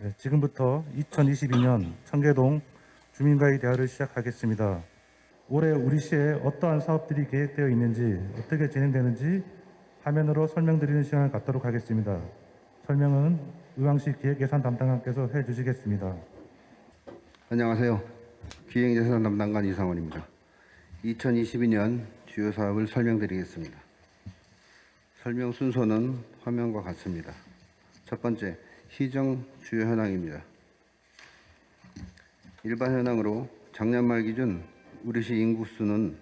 네, 지금부터 2022년 청계동 주민과의 대화를 시작하겠습니다. 올해 우리 시에 어떠한 사업들이 계획되어 있는지 어떻게 진행되는지 화면으로 설명드리는 시간을 갖도록 하겠습니다. 설명은 의왕시 기획예산 담당관께서 해주시겠습니다. 안녕하세요. 기획예산 담당관 이상원입니다. 2022년 주요 사업을 설명드리겠습니다. 설명 순서는 화면과 같습니다. 첫 번째, 시정 주요 현황입니다. 일반 현황으로 작년 말 기준 우리시 인구수는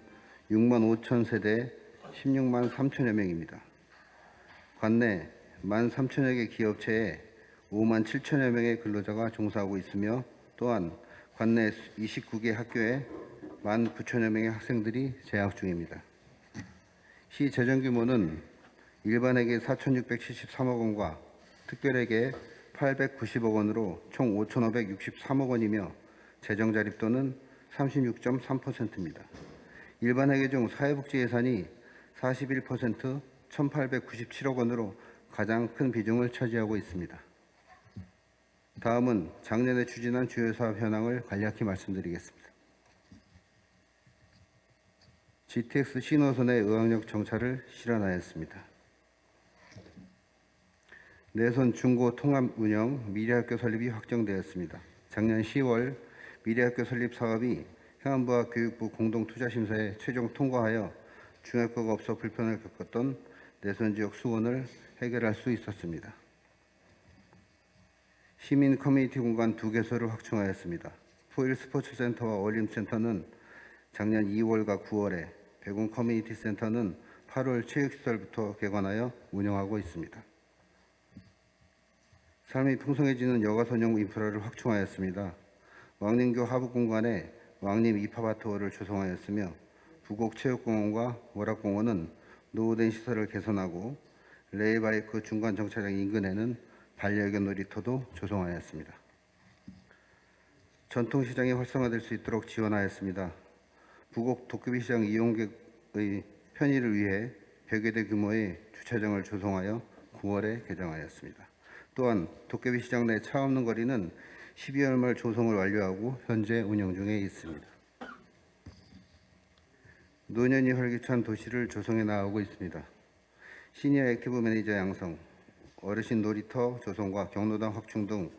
6만 5천 세대 16만 3천여 명입니다. 관내 1만 3천여 개 기업체에 5만 7천여 명의 근로자가 종사하고 있으며 또한 관내 29개 학교에 1만 9천여 명의 학생들이 재학 중입니다. 시 재정 규모는 일반에게 4,673억 원과 특별에게 890억 원으로 총 5,563억 원이며 재정 자립도는 36.3%입니다. 일반 회계 중 사회복지 예산이 41% 1,897억 원으로 가장 큰 비중을 차지하고 있습니다. 다음은 작년에 추진한 주요 사업 현황을 간략히 말씀드리겠습니다. GTX 신호선의 의학력 정차를 실현하였습니다. 내선 중고 통합 운영 미래학교 설립이 확정되었습니다. 작년 10월 미래학교 설립 사업이 행안부와 교육부 공동투자심사에 최종 통과하여 중학교가 없어 불편을 겪었던 내선 지역 수원을 해결할 수 있었습니다. 시민 커뮤니티 공간 두 개소를 확충하였습니다. 포일 스포츠센터와 어울림센터는 작년 2월과 9월에 백운 커뮤니티 센터는 8월 체육시설부터 개관하여 운영하고 있습니다. 삶이 풍성해지는 여가 선용 인프라를 확충하였습니다. 왕림교 하부 공간에 왕림 이파바토어를 조성하였으며 부곡체육공원과 월암공원은 노후된 시설을 개선하고 레일바이크 중간 정차장 인근에는 반려견 놀이터도 조성하였습니다. 전통시장이 활성화될 수 있도록 지원하였습니다. 부곡 도깨비 시장 이용객의 편의를 위해 100여 대 규모의 주차장을 조성하여 9월에 개장하였습니다. 또한 도깨비 시장 내 차 없는 거리는 12월 말 조성을 완료하고 현재 운영 중에 있습니다. 노년이 활기찬 도시를 조성해 나가고 있습니다. 시니어 active 매니저 양성, 어르신 놀이터 조성과 경로당 확충 등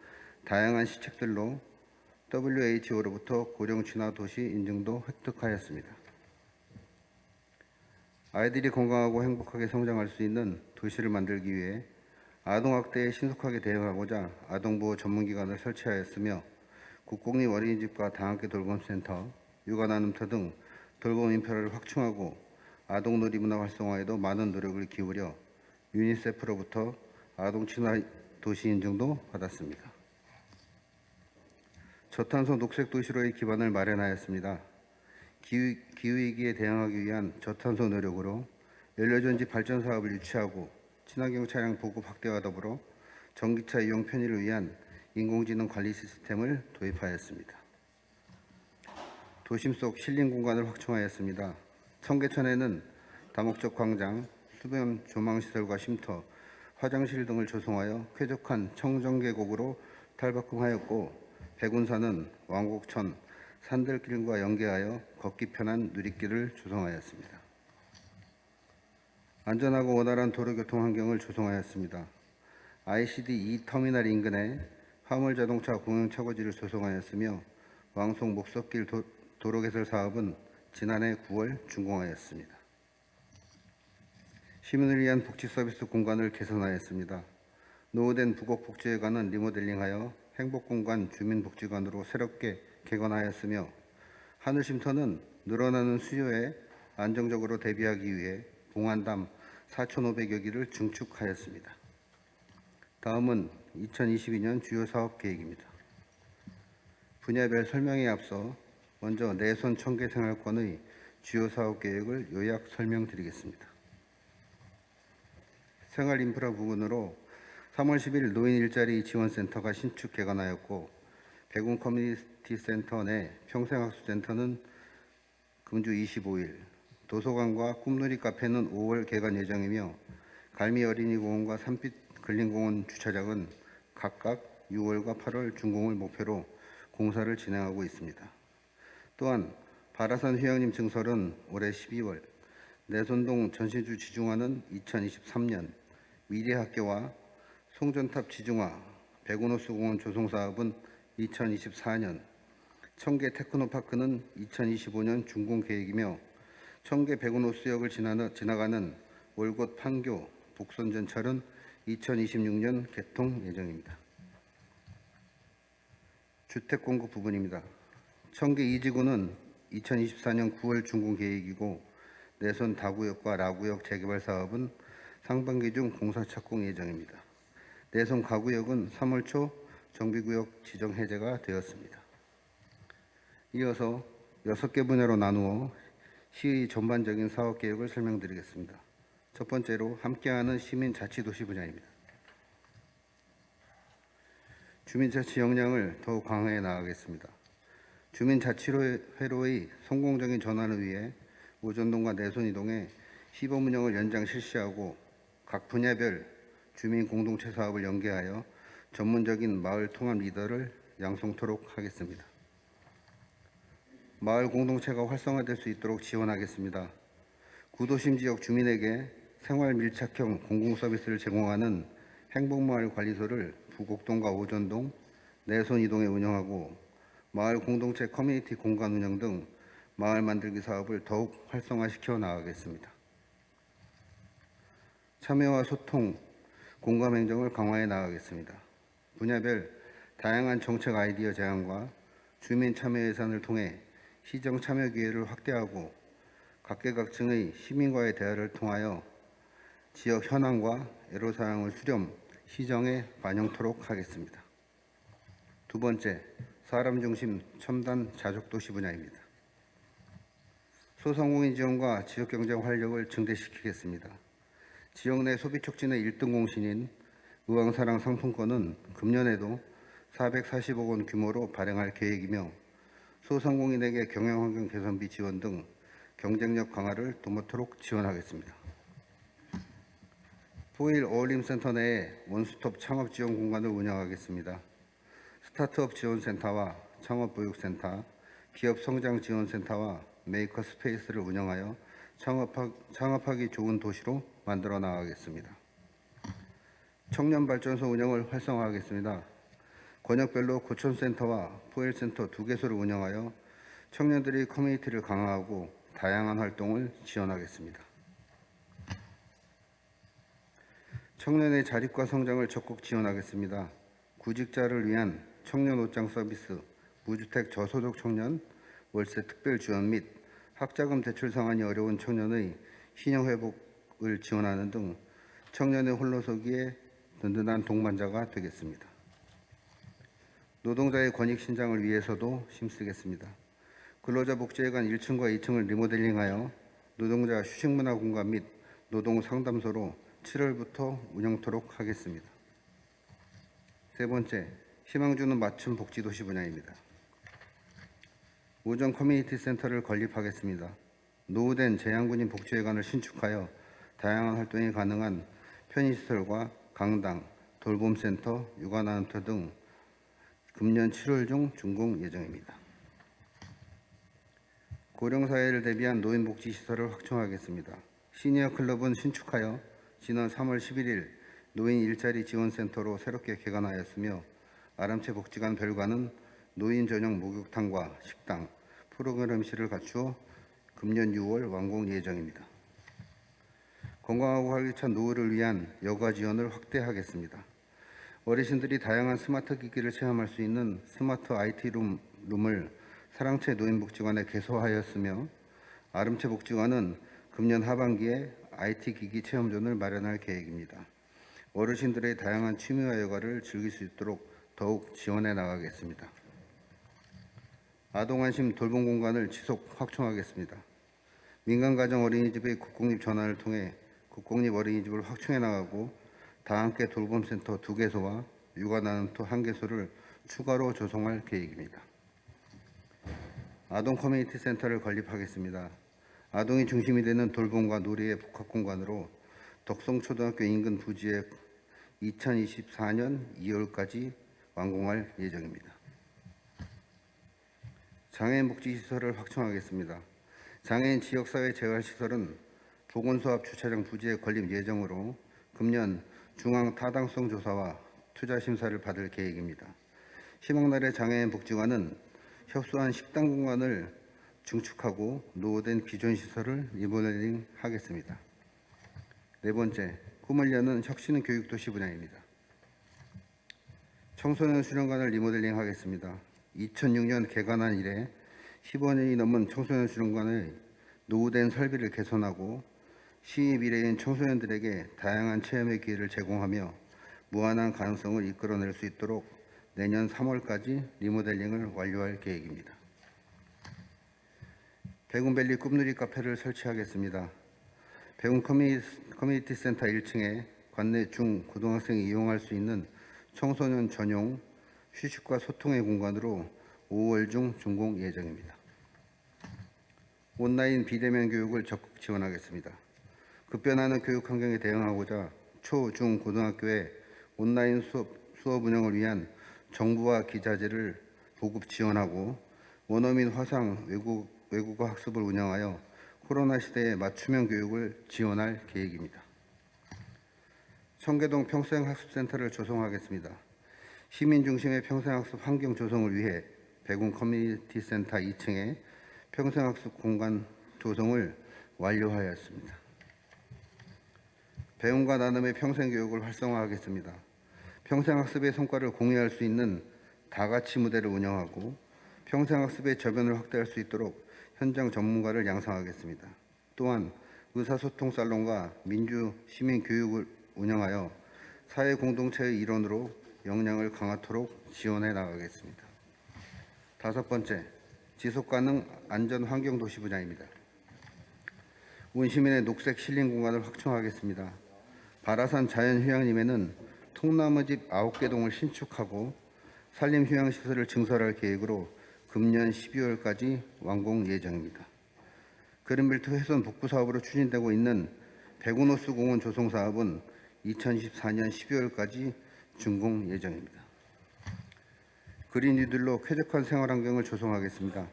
다양한 시책들로 WHO로부터 고령 친화 도시 인증도 획득하였습니다. 아이들이 건강하고 행복하게 성장할 수 있는 도시를 만들기 위해 아동학대에 신속하게 대응하고자 아동보호 전문기관을 설치하였으며 국공립 어린이집과 다함께 돌봄센터, 육아나눔터 등 돌봄 인프라를 확충하고 아동놀이 문화 활성화에도 많은 노력을 기울여 유니세프로부터 아동 친화 도시 인증도 받았습니다. 저탄소 녹색 도시로의 기반을 마련하였습니다. 기후, 기후위기에 대응하기 위한 저탄소 노력으로 연료전지 발전 사업을 유치하고 친환경 차량 보급 확대와 더불어 전기차 이용 편의를 위한 인공지능 관리 시스템을 도입하였습니다. 도심 속 실린 공간을 확충하였습니다. 청계천에는 다목적 광장, 수변 조망시설과 쉼터, 화장실 등을 조성하여 쾌적한 청정계곡으로 탈바꿈하였고 백운산은 왕곡천, 산들길과 연계하여 걷기 편한 누리길을 조성하였습니다. 안전하고 원활한 도로교통 환경을 조성하였습니다. ICD 2터미널 인근에 화물자동차 공영차고지를 조성하였으며 왕송 목석길 도, 도로개설 사업은 지난해 9월 준공하였습니다. 시민을 위한 복지 서비스 공간을 개선하였습니다. 노후된 부곡복지회관은 리모델링하여 행복공간 주민복지관으로 새롭게 개관하였으며 하늘쉼터는 늘어나는 수요에 안정적으로 대비하기 위해 봉안담 4,500여 기를 증축하였습니다. 다음은 2022년 주요 사업 계획입니다. 분야별 설명에 앞서 먼저 내손 청계 생활권의 주요 사업 계획을 요약 설명드리겠습니다. 생활 인프라 부분으로 3월 10일 노인 일자리 지원센터가 신축 개관하였고 백운 커뮤니티 센터 내 평생학습센터는 금주 25일, 도서관과 꿈놀이 카페는 5월 개관 예정이며 갈미 어린이공원과 산빛 근린공원 주차장은 각각 6월과 8월 준공을 목표로 공사를 진행하고 있습니다. 또한 바라산 휴양림 증설은 올해 12월, 내손동 전시주 지중화는 2023년, 미래학교와 송전탑 지중화, 백운호수 공원 조성 사업은 2024년, 청계 테크노파크는 2025년 준공 계획이며 청계 백운호수역을 지나가는 월곶 판교 북선전철은 2026년 개통 예정입니다. 주택 공급 부분입니다. 청계 이지구는 2024년 9월 준공 계획이고 내선 다구역과 라구역 재개발 사업은 상반기 중 공사 착공 예정입니다. 내선 가구역은 3월 초 정비구역 지정 해제가 되었습니다. 이어서 6개 분야로 나누어 시의 전반적인 사업 계획을 설명드리겠습니다. 첫 번째로 함께하는 시민 자치 도시 분야입니다. 주민 자치 역량을 더욱 강화해 나가겠습니다. 주민 자치회로의 성공적인 전환을 위해 오전동과 내손이동에 시범 운영을 연장 실시하고 각 분야별 주민 공동체 사업을 연계하여 전문적인 마을 통합 리더를 양성토록 하겠습니다. 마을 공동체가 활성화될 수 있도록 지원하겠습니다. 구도심 지역 주민에게 생활 밀착형 공공 서비스를 제공하는 행복마을 관리소를 부곡동과 오전동, 내손 이동에 운영하고 마을 공동체 커뮤니티 공간 운영 등 마을 만들기 사업을 더욱 활성화시켜 나가겠습니다. 참여와 소통, 공감 행정을 강화해 나가겠습니다. 분야별 다양한 정책 아이디어 제안과 주민 참여 예산을 통해 시정 참여 기회를 확대하고 각계각층의 시민과의 대화를 통하여 지역 현황과 애로사항을 수렴, 시정에 반영토록 하겠습니다. 두 번째, 사람 중심 첨단 자족도시 분야입니다. 소상공인 지원과 지역경제 활력을 증대시키겠습니다. 지역 내 소비 촉진의 1등 공신인 의왕사랑 상품권은 금년에도 440억 원 규모로 발행할 계획이며 소상공인에게 경영환경 개선비 지원 등 경쟁력 강화를 도모토록 지원하겠습니다. 포일 어울림센터 내에 원스톱 창업 지원 공간을 운영하겠습니다. 스타트업 지원센터와 창업보육센터, 기업 성장 지원센터와 maker space를 운영하여 창업하, 창업하기 좋은 도시로 만들어 나가겠습니다. 청년 발전소 운영을 활성화하겠습니다. 권역별로 고천센터와 포일센터 두 개소를 운영하여 청년들이 커뮤니티를 강화하고 다양한 활동을 지원하겠습니다. 청년의 자립과 성장을 적극 지원하겠습니다. 구직자를 위한 청년 옷장 서비스, 무주택 저소득 청년 월세 특별 지원 및 학자금 대출 상환이 어려운 청년의 신용 회복을 지원하는 등 청년의 홀로서기에 든든한 동반자가 되겠습니다. 노동자의 권익 신장을 위해서도 힘쓰겠습니다. 근로자 복지회관 1층과 2층을 리모델링하여 노동자 휴식 문화 공간 및 노동 상담소로 7월부터 운영토록 하겠습니다. 세 번째, 희망 주는 맞춤 복지 도시 분야입니다. 오전 커뮤니티 센터를 건립하겠습니다. 노후된 재향군인 복지회관을 신축하여 다양한 활동이 가능한 편의시설과 강당, 돌봄센터, 육아나눔터 등 금년 7월 중 준공 예정입니다. 고령사회를 대비한 노인복지시설을 확충하겠습니다. 시니어 클럽은 신축하여 지난 3월 11일 노인 일자리 지원센터로 새롭게 개관하였으며 아름채 복지관 별관은 노인 전용 목욕탕과 식당, 프로그램실을 갖추어 금년 6월 완공 예정입니다. 건강하고 활기찬 노후를 위한 여가 지원을 확대하겠습니다. 어르신들이 다양한 스마트 기기를 체험할 수 있는 스마트 IT 룸, 룸을 사랑채 노인복지관에 개소하였으며 아름채 복지관은 금년 하반기에 IT 기기 체험존을 마련할 계획입니다. 어르신들의 다양한 취미와 여가를 즐길 수 있도록 더욱 지원해 나가겠습니다. 아동안심 돌봄 공간을 지속 확충하겠습니다. 민간가정 어린이집의 국공립 전환을 통해 국공립 어린이집을 확충해 나가고 다함께 돌봄센터 두 개소와 육아나눔터 한 개소를 추가로 조성할 계획입니다. 아동 커뮤니티 센터를 건립하겠습니다. 아동이 중심이 되는 돌봄과 놀이의 복합 공간으로 덕성초등학교 인근 부지에 2024년 2월까지 완공할 예정입니다. 장애인 복지시설을 확충하겠습니다. 장애인 지역사회 재활시설은 보건소 앞 주차장 부지에 건립 예정으로 금년 중앙 타당성 조사와 투자 심사를 받을 계획입니다. 희망나래 장애인 복지관은 협소한 식당 공간을 증축하고 노후된 기존 시설을 리모델링 하겠습니다. 네 번째, 꿈을 여는 혁신 교육 도시 분야입니다. 청소년 수련관을 리모델링 하겠습니다. 2006년 개관한 이래 15년이 넘은 청소년 수련관의 노후된 설비를 개선하고 시의 미래인 청소년들에게 다양한 체험의 기회를 제공하며 무한한 가능성을 이끌어낼 수 있도록 내년 3월까지 리모델링을 완료할 계획입니다. 백운밸리 꿈누리 카페를 설치하겠습니다. 커뮤니- 커뮤니티 센터 1층에 관내 중 고등학생이 이용할 수 있는 청소년 전용 휴식과 소통의 공간으로 5월 중 준공 예정입니다. 온라인 비대면 교육을 적극 지원하겠습니다. 급변하는 교육 환경에 대응하고자 초, 중, 고등학교에 온라인 수업, 수업 운영을 위한 정부와 기자재를 보급 지원하고 원어민 화상 외국, 외국어 학습을 운영하여 코로나 시대에 맞춤형 교육을 지원할 계획입니다. 청계동 평생학습센터를 조성하겠습니다. 시민 중심의 평생학습 환경 조성을 위해 백운 커뮤니티 센터 2층에 평생학습 공간 조성을 완료하였습니다. 배움과 나눔의 평생교육을 활성화하겠습니다. 평생학습의 성과를 공유할 수 있는 다가치 무대를 운영하고 평생학습의 저변을 확대할 수 있도록 현장 전문가를 양성하겠습니다. 또한 의사소통 살롱과 민주 시민 교육을 운영하여 사회 공동체의 일원으로 역량을 강화토록 지원해 나가겠습니다. 다섯 번째, 지속가능 안전 환경 도시 분야입니다. 운시민의 녹색 힐링 공간을 확충하겠습니다. 바라산 자연휴양림에는 통나무집 9개 동을 신축하고 산림휴양시설을 증설할 계획으로 금년 12월까지 완공 예정입니다. 그린벨트 훼손 복구 사업으로 추진되고 있는 백운호수 공원 조성 사업은 2024년 12월까지 준공 예정입니다. 그린 뉴딜로 쾌적한 생활 환경을 조성하겠습니다.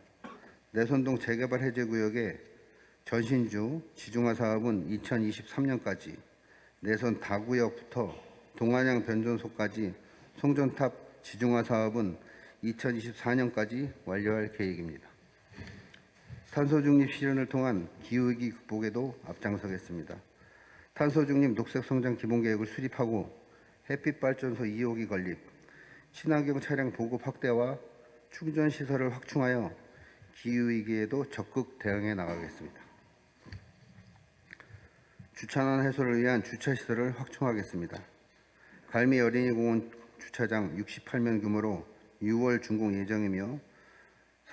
내선동 재개발 해제 구역의 전신주 지중화 사업은 2023년까지 내선 다구역부터 동안양 변전소까지 송전탑 지중화 사업은 2024년까지 완료할 계획입니다. 탄소 중립 실현을 통한 기후위기 극복에도 앞장서겠습니다. 탄소 중립 녹색 성장 기본 계획을 수립하고 햇빛 발전소 2호기 건립, 친환경 차량 보급 확대와 충전 시설을 확충하여 기후 위기에도 적극 대응해 나가겠습니다. 주차난 해소를 위한 주차 시설을 확충하겠습니다. 갈미 어린이공원 주차장 68면 규모로 6월 준공 예정이며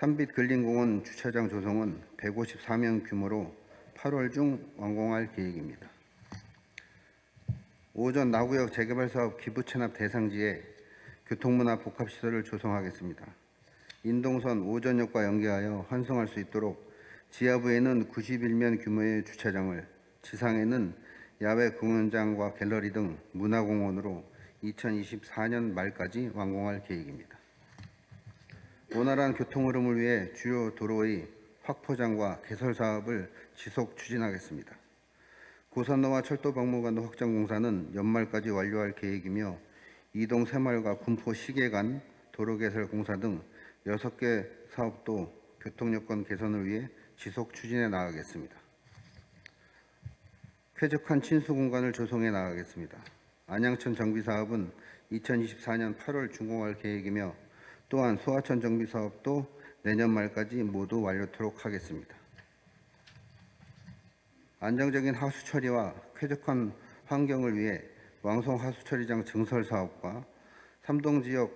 삼빛 근린공원 주차장 조성은 154명 규모로 8월 중 완공할 계획입니다. 오전 나구역 재개발 사업 기부 체납 대상지에 교통문화 복합시설을 조성하겠습니다. 인동선 오전역과 연계하여 환승할 수 있도록 지하부에는 91면 규모의 주차장을 지상에는 야외 공연장과 갤러리 등 문화공원으로 2024년 말까지 완공할 계획입니다. 원활한 교통 흐름을 위해 주요 도로의 확포장과 개설 사업을 지속 추진하겠습니다. 고산로와 철도 박물관도 확장 공사는 연말까지 완료할 계획이며 이동 새마을과 군포 시계 간 도로 개설 공사 등 6개 사업도 교통 여건 개선을 위해 지속 추진해 나가겠습니다. 쾌적한 친수 공간을 조성해 나가겠습니다. 안양천 정비 사업은 2024년 8월 준공할 계획이며 또한 소하천 정비 사업도 내년 말까지 모두 완료토록 하겠습니다. 안정적인 하수 처리와 쾌적한 환경을 위해 왕성 하수 처리장 증설 사업과 삼동 지역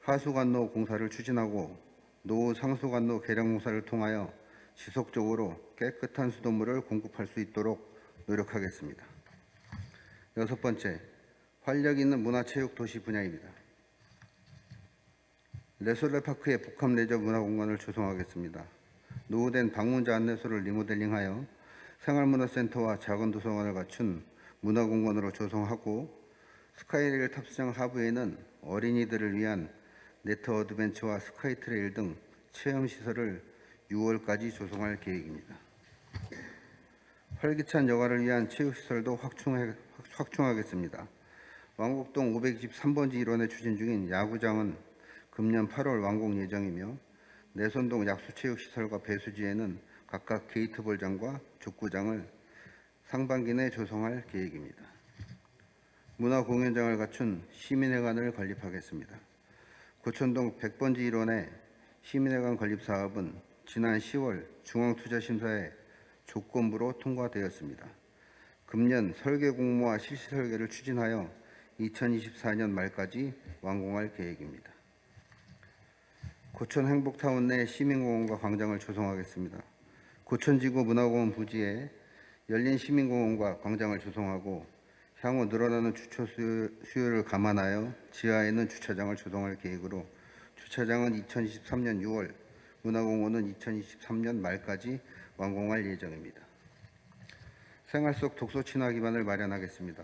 하수관로 공사를 추진하고 노후 상수관로 개량 공사를 통하여 지속적으로 깨끗한 수돗물을 공급할 수 있도록 노력하겠습니다. 여섯 번째, 활력 있는 문화체육 도시 분야입니다. 레솔레파크의 복합 내적 문화 공간을 조성하겠습니다. 노후된 방문자 안내소를 리모델링하여 생활문화센터와 작은 도서관을 갖춘 문화공간으로 조성하고 스카이레일 탑승장 하부에는 어린이들을 위한 네트 어드벤처와 스카이트레일 등 체험 시설을 6월까지 조성할 계획입니다. 활기찬 여가를 위한 체육시설도 확충해, 확충하겠습니다. 왕곡동 523번지 일원에 추진 중인 야구장은 금년 8월 완공 예정이며 내손동 약수체육시설과 배수지에는 각각 게이트볼장과 족구장을 상반기 내 조성할 계획입니다. 문화공연장을 갖춘 시민회관을 건립하겠습니다. 고천동 100번지 일원의 시민회관 건립 사업은 지난 10월 중앙투자심사에 조건부로 통과되었습니다. 금년 설계 공모와 실시 설계를 추진하여 2024년 말까지 완공할 계획입니다. 고천 행복타운 내 시민공원과 광장을 조성하겠습니다. 고천지구 문화공원 부지에 열린 시민공원과 광장을 조성하고 향후 늘어나는 주차 수요- 수요를 감안하여 지하에는 주차장을 조성할 계획으로 주차장은 2023년 6월, 문화공원은 2023년 말까지 완공할 예정입니다. 생활 속 독서 친화 기반을 마련하겠습니다.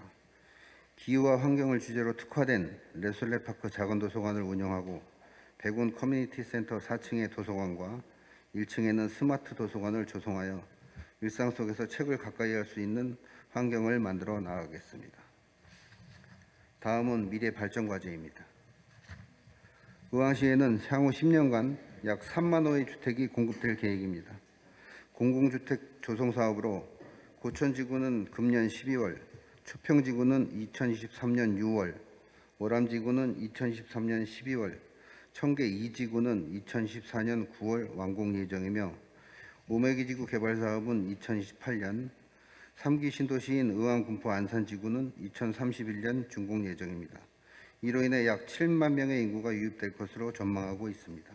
기후와 환경을 주제로 특화된 레솔레파크 작은 도서관을 운영하고 백운 커뮤니티 센터 4층의 도서관과 1층에는 스마트 도서관을 조성하여 일상 속에서 책을 가까이 할 수 있는 환경을 만들어 나가겠습니다. 다음은 미래 발전 과제입니다. 의왕시에는 향후 10년간 약 3만 호의 주택이 공급될 계획입니다. 공공주택 조성 사업으로 고천지구는 금년 12월, 초평지구는 2023년 6월, 오람지구는 2023년 12월, 청계 2지구는 2014년 9월 완공 예정이며 오메기지구 개발 사업은 2028년, 3기 신도시인 의왕, 군포, 안산지구는 2031년 준공 예정입니다. 이로 인해 약 7만 명의 인구가 유입될 것으로 전망하고 있습니다.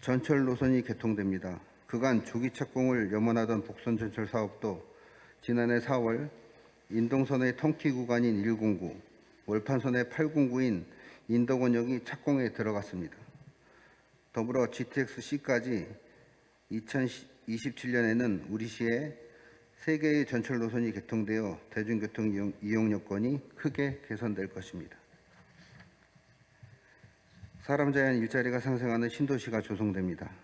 전철 노선이 개통됩니다. 그간 조기 착공을 염원하던 복선 전철 사업도 지난해 4월 인동선의 통키 구간인 109, 월판선의 809인 인덕원역이 착공에 들어갔습니다. 더불어 GTX-C까지 2027년에는 우리 시에 세 개의 전철 노선이 개통되어 대중교통 이용 여건이 크게 개선될 것입니다. 사람 자연 일자리가 상생하는 신도시가 조성됩니다.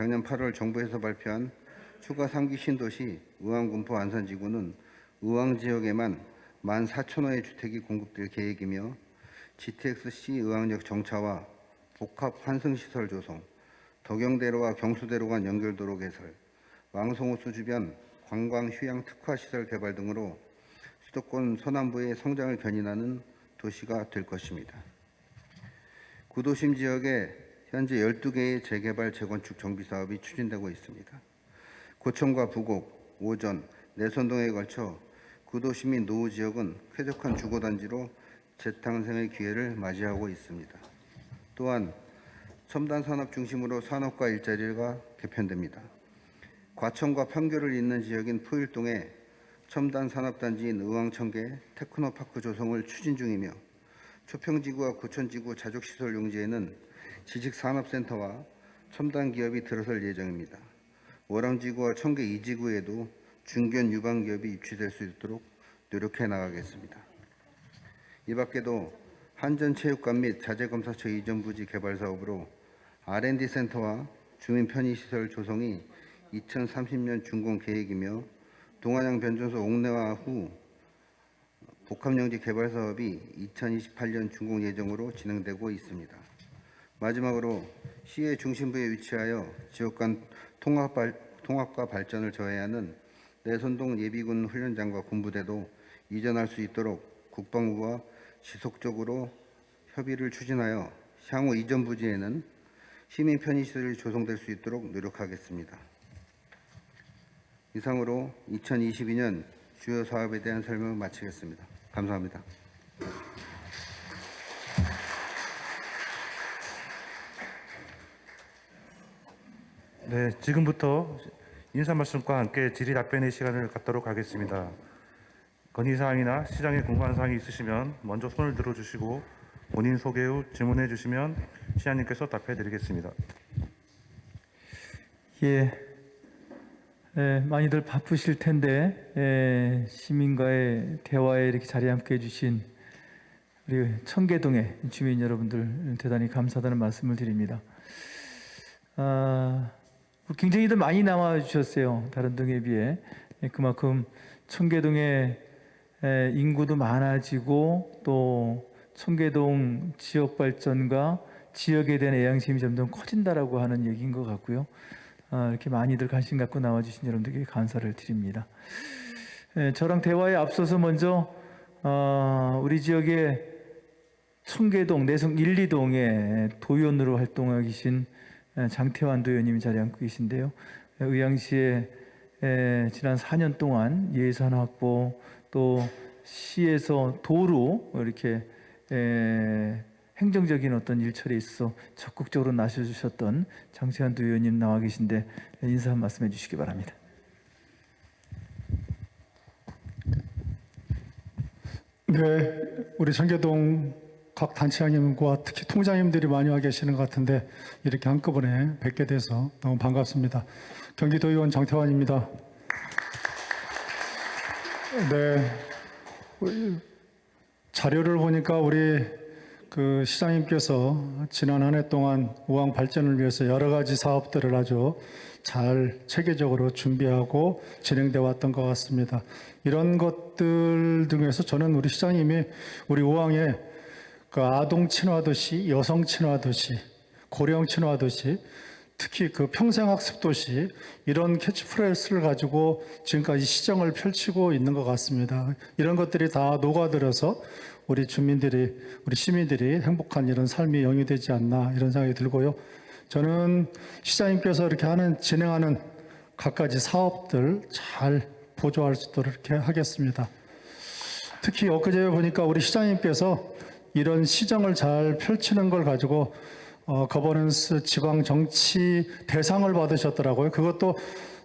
작년 8월 정부에서 발표한 추가 3기 신도시 의왕군포 안산지구는 의왕 지역에만 14,000호의 주택이 공급될 계획이며 GTX-C 의왕역 정차와 복합 환승시설 조성, 덕영대로와 경수대로 간 연결도로 개설, 왕송호수 주변 관광 휴양 특화 시설 개발 등으로 수도권 서남부의 성장을 견인하는 도시가 될 것입니다. 구도심 지역에 현재 12개의 재개발 재건축 정비 사업이 추진되고 있습니다. 고천과 부곡, 오전, 내선동에 걸쳐 구도시 및 노후 지역은 쾌적한 주거단지로 재탄생의 기회를 맞이하고 있습니다. 또한 첨단 산업 중심으로 산업과 일자리가 개편됩니다. 과천과 판교를 잇는 지역인 포일동에 첨단 산업단지인 의왕청계 테크노파크 조성을 추진 중이며 초평지구와 고천지구 자족시설 용지에는 지식산업센터와 첨단 기업이 들어설 예정입니다. 월암지구와 청계 2지구에도 중견 유방 기업이 입주될 수 있도록 노력해 나가겠습니다. 이 밖에도 한전체육관 및 자재검사처 이전 부지 개발 사업으로 R&D 센터와 주민 편의시설 조성이 2030년 준공 계획이며 동안양 변전소 옥내화 후 복합용지 개발 사업이 2028년 준공 예정으로 진행되고 있습니다. 마지막으로 시의 중심부에 위치하여 지역 간 통합 발, 통합과 발전을 저해하는 내선동 예비군 훈련장과 군부대도 이전할 수 있도록 국방부와 지속적으로 협의를 추진하여 향후 이전 부지에는 시민 편의시설이 조성될 수 있도록 노력하겠습니다. 이상으로 2022년 주요 사업에 대한 설명을 마치겠습니다. 감사합니다. 네, 지금부터 인사 말씀과 함께 질의 답변의 시간을 갖도록 하겠습니다. 건의 사항이나 시장에 궁금한 사항이 있으시면 먼저 손을 들어 주시고 본인 소개 후 질문해 주시면 시장님께서 답해 드리겠습니다. 예, 에, 많이들 바쁘실 텐데 에, 시민과의 대화에 이렇게 자리에 함께 해 주신 우리 청계동의 주민 여러분들 대단히 감사하다는 말씀을 드립니다. 아, 굉장히들 많이 나와 주셨어요. 다른 동에 비해 예, 그만큼 청계동의 에, 인구도 많아지고 또 청계동 지역 발전과 지역에 대한 애양심이 점점 커진다라고 하는 얘기인 것 같고요. 아, 이렇게 많이들 관심 갖고 나와주신 여러분들께 감사를 드립니다. 에, 저랑 대화에 앞서서 먼저 어, 우리 지역의 청계동 내성 1, 2동의 도연으로 활동하고 계신 에, 장태환 도연님이 자리에 앉고 계신데요. 에, 의왕시에 에, 지난 4년 동안 예산 확보 또 시에서 도로 이렇게 에, 행정적인 어떤 일처리에 있어서 적극적으로 나서주셨던 장태환 도의원님 나와 계신데 인사 한 말씀 해주시기 바랍니다. 네, 우리 청계동 각 단체장님과 특히 통장님들이 많이 와 계시는 것 같은데 이렇게 한꺼번에 뵙게 돼서 너무 반갑습니다. 경기도 의원 장태환입니다. 네, 자료를 보니까 우리 그 시장님께서 지난 한 해 동안 우왕 발전을 위해서 여러 가지 사업들을 아주 잘 체계적으로 준비하고 진행돼 왔던 것 같습니다. 이런 것들 등에서 저는 우리 시장님이 우리 우왕의 그 아동 친화 도시, 여성 친화 도시, 고령 친화 도시, 특히 그 평생학습 도시 이런 캐치프레이스를 가지고 지금까지 시정을 펼치고 있는 것 같습니다. 이런 것들이 다 녹아들어서 우리 주민들이 우리 시민들이 행복한 이런 삶이 영위되지 않나 이런 생각이 들고요. 저는 시장님께서 이렇게 하는 진행하는 갖가지 사업들 잘 보조할 수 있도록 이렇게 하겠습니다. 특히 엊그제 보니까 우리 시장님께서 이런 시정을 잘 펼치는 걸 가지고 어, 거버넌스 지방 정치 대상을 받으셨더라고요. 그것도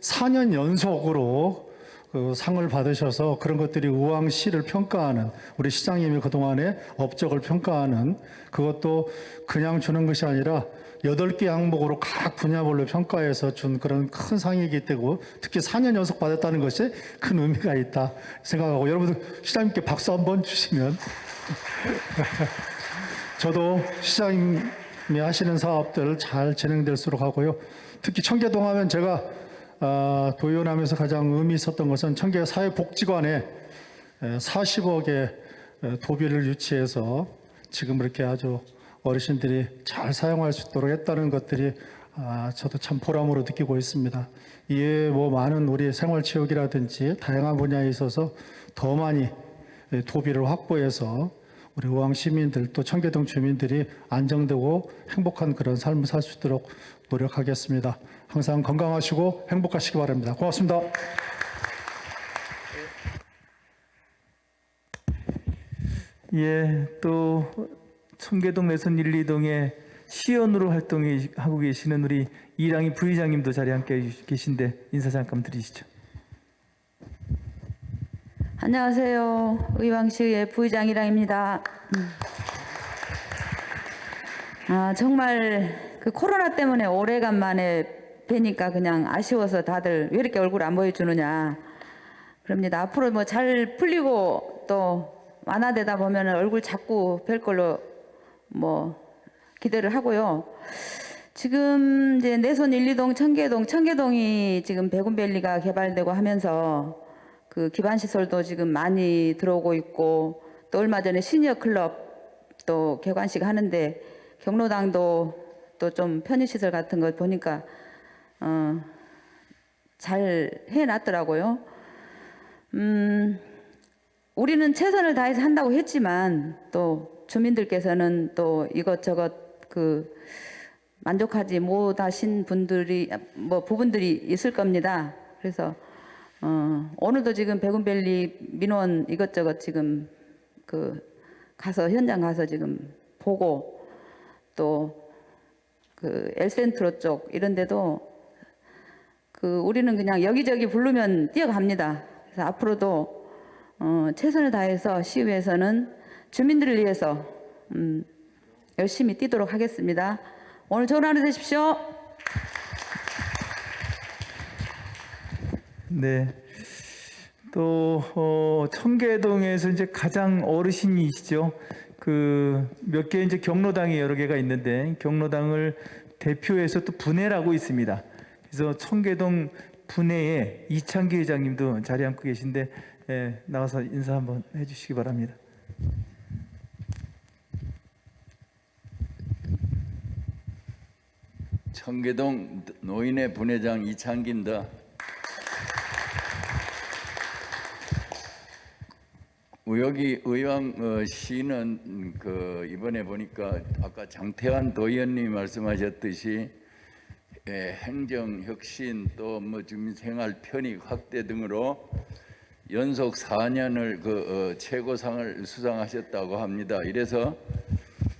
4년 연속으로 그 상을 받으셔서 그런 것들이 의왕시를 평가하는 우리 시장님이 그동안의 업적을 평가하는 그것도 그냥 주는 것이 아니라 여덟 개 항목으로 각 분야별로 평가해서 준 그런 큰 상이기 때문에 특히 4년 연속 받았다는 것이 큰 의미가 있다 생각하고 여러분들 시장님께 박수 한번 주시면 저도 시장님이 하시는 사업들 잘 진행될수록 하고요. 특히 청계동 하면 제가 아, 도의원하면서 가장 의미 있었던 것은 청계 사회복지관에 40억의 도비를 유치해서 지금 이렇게 아주 어르신들이 잘 사용할 수 있도록 했다는 것들이 아, 저도 참 보람으로 느끼고 있습니다. 이에 뭐 많은 우리 생활체육이라든지 다양한 분야에 있어서 더 많이 도비를 확보해서 우리 의왕 시민들 또 청계동 주민들이 안정되고 행복한 그런 삶을 살 수 있도록 노력하겠습니다. 항상 건강하시고 행복하시기 바랍니다. 고맙습니다. 예, 또 청계동 내선 1, 2동의 시연으로 활동하고 계시는 우리 이랑희 부의장님도 자리에 함께 계신데 인사 잠깐 드리시죠. 안녕하세요. 의왕시의 부의장 이랑입니다. 음. 아, 정말 그 코로나 때문에 오래간만에 뵈니까 그냥 아쉬워서 다들 왜 이렇게 얼굴 안 보여주느냐. 그럽니다. 앞으로 뭐 잘 풀리고 또 완화되다 보면 얼굴 자꾸 뵐 걸로 뭐 기대를 하고요. 지금 이제 내선 1, 2동, 청계동, 청계동이 지금 백운밸리가 개발되고 하면서 그 기반 시설도 지금 많이 들어오고 있고 또 얼마 전에 시니어 클럽 또 개관식 하는데 경로당도 또 좀 편의 시설 같은 거 보니까 어, 잘 해놨더라고요. 음, 우리는 최선을 다해서 한다고 했지만 또 주민들께서는 또 이것저것 그 만족하지 못하신 분들이 뭐 부분들이 있을 겁니다. 그래서 어, 오늘도 지금 백운밸리 민원 이것저것 지금 그 가서 현장 가서 지금 보고 또 그 엘센트로 쪽 이런 데도 그 우리는 그냥 여기저기 부르면 뛰어갑니다. 그래서 앞으로도 어, 최선을 다해서 시의회에서는 주민들을 위해서 음, 열심히 뛰도록 하겠습니다. 오늘 좋은 하루 되십시오. 네. 또 어, 청계동에서 이제 가장 어르신이시죠. 그 몇 개 이제 경로당이 여러 개가 있는데 경로당을 대표해서 또 분해라고 있습니다. 그래서 청계동 분해에 이창기 회장님도 자리 앉고 계신데 예, 나와서 인사 한번 해주시기 바랍니다. 청계동 노인회 분회장 이창기입니다. 여기 의왕 어, 시는 그 이번에 보니까 아까 장태환 도의원님이 말씀하셨듯이 예, 행정 혁신 또 뭐 주민생활 편익 확대 등으로 연속 4년을 그 어, 최고상을 수상하셨다고 합니다. 이래서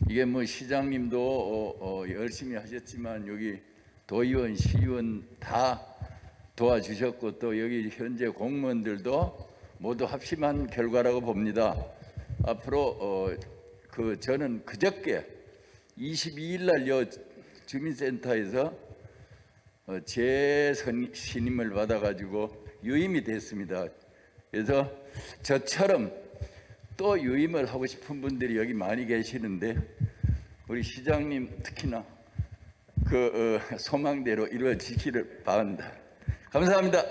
이게 뭐 시장님도 어, 어, 열심히 하셨지만 여기 도의원, 시의원 다 도와주셨고 또 여기 현재 공무원들도 모두 합심한 결과라고 봅니다. 앞으로 어, 그 저는 그저께 22일 날요 주민센터에서 어, 재신임을 받아가지고 유임이 됐습니다. 그래서 저처럼 또 유임을 하고 싶은 분들이 여기 많이 계시는데 우리 시장님 특히나 그 어, 소망대로 이루어지기를 바랍니다. 감사합니다.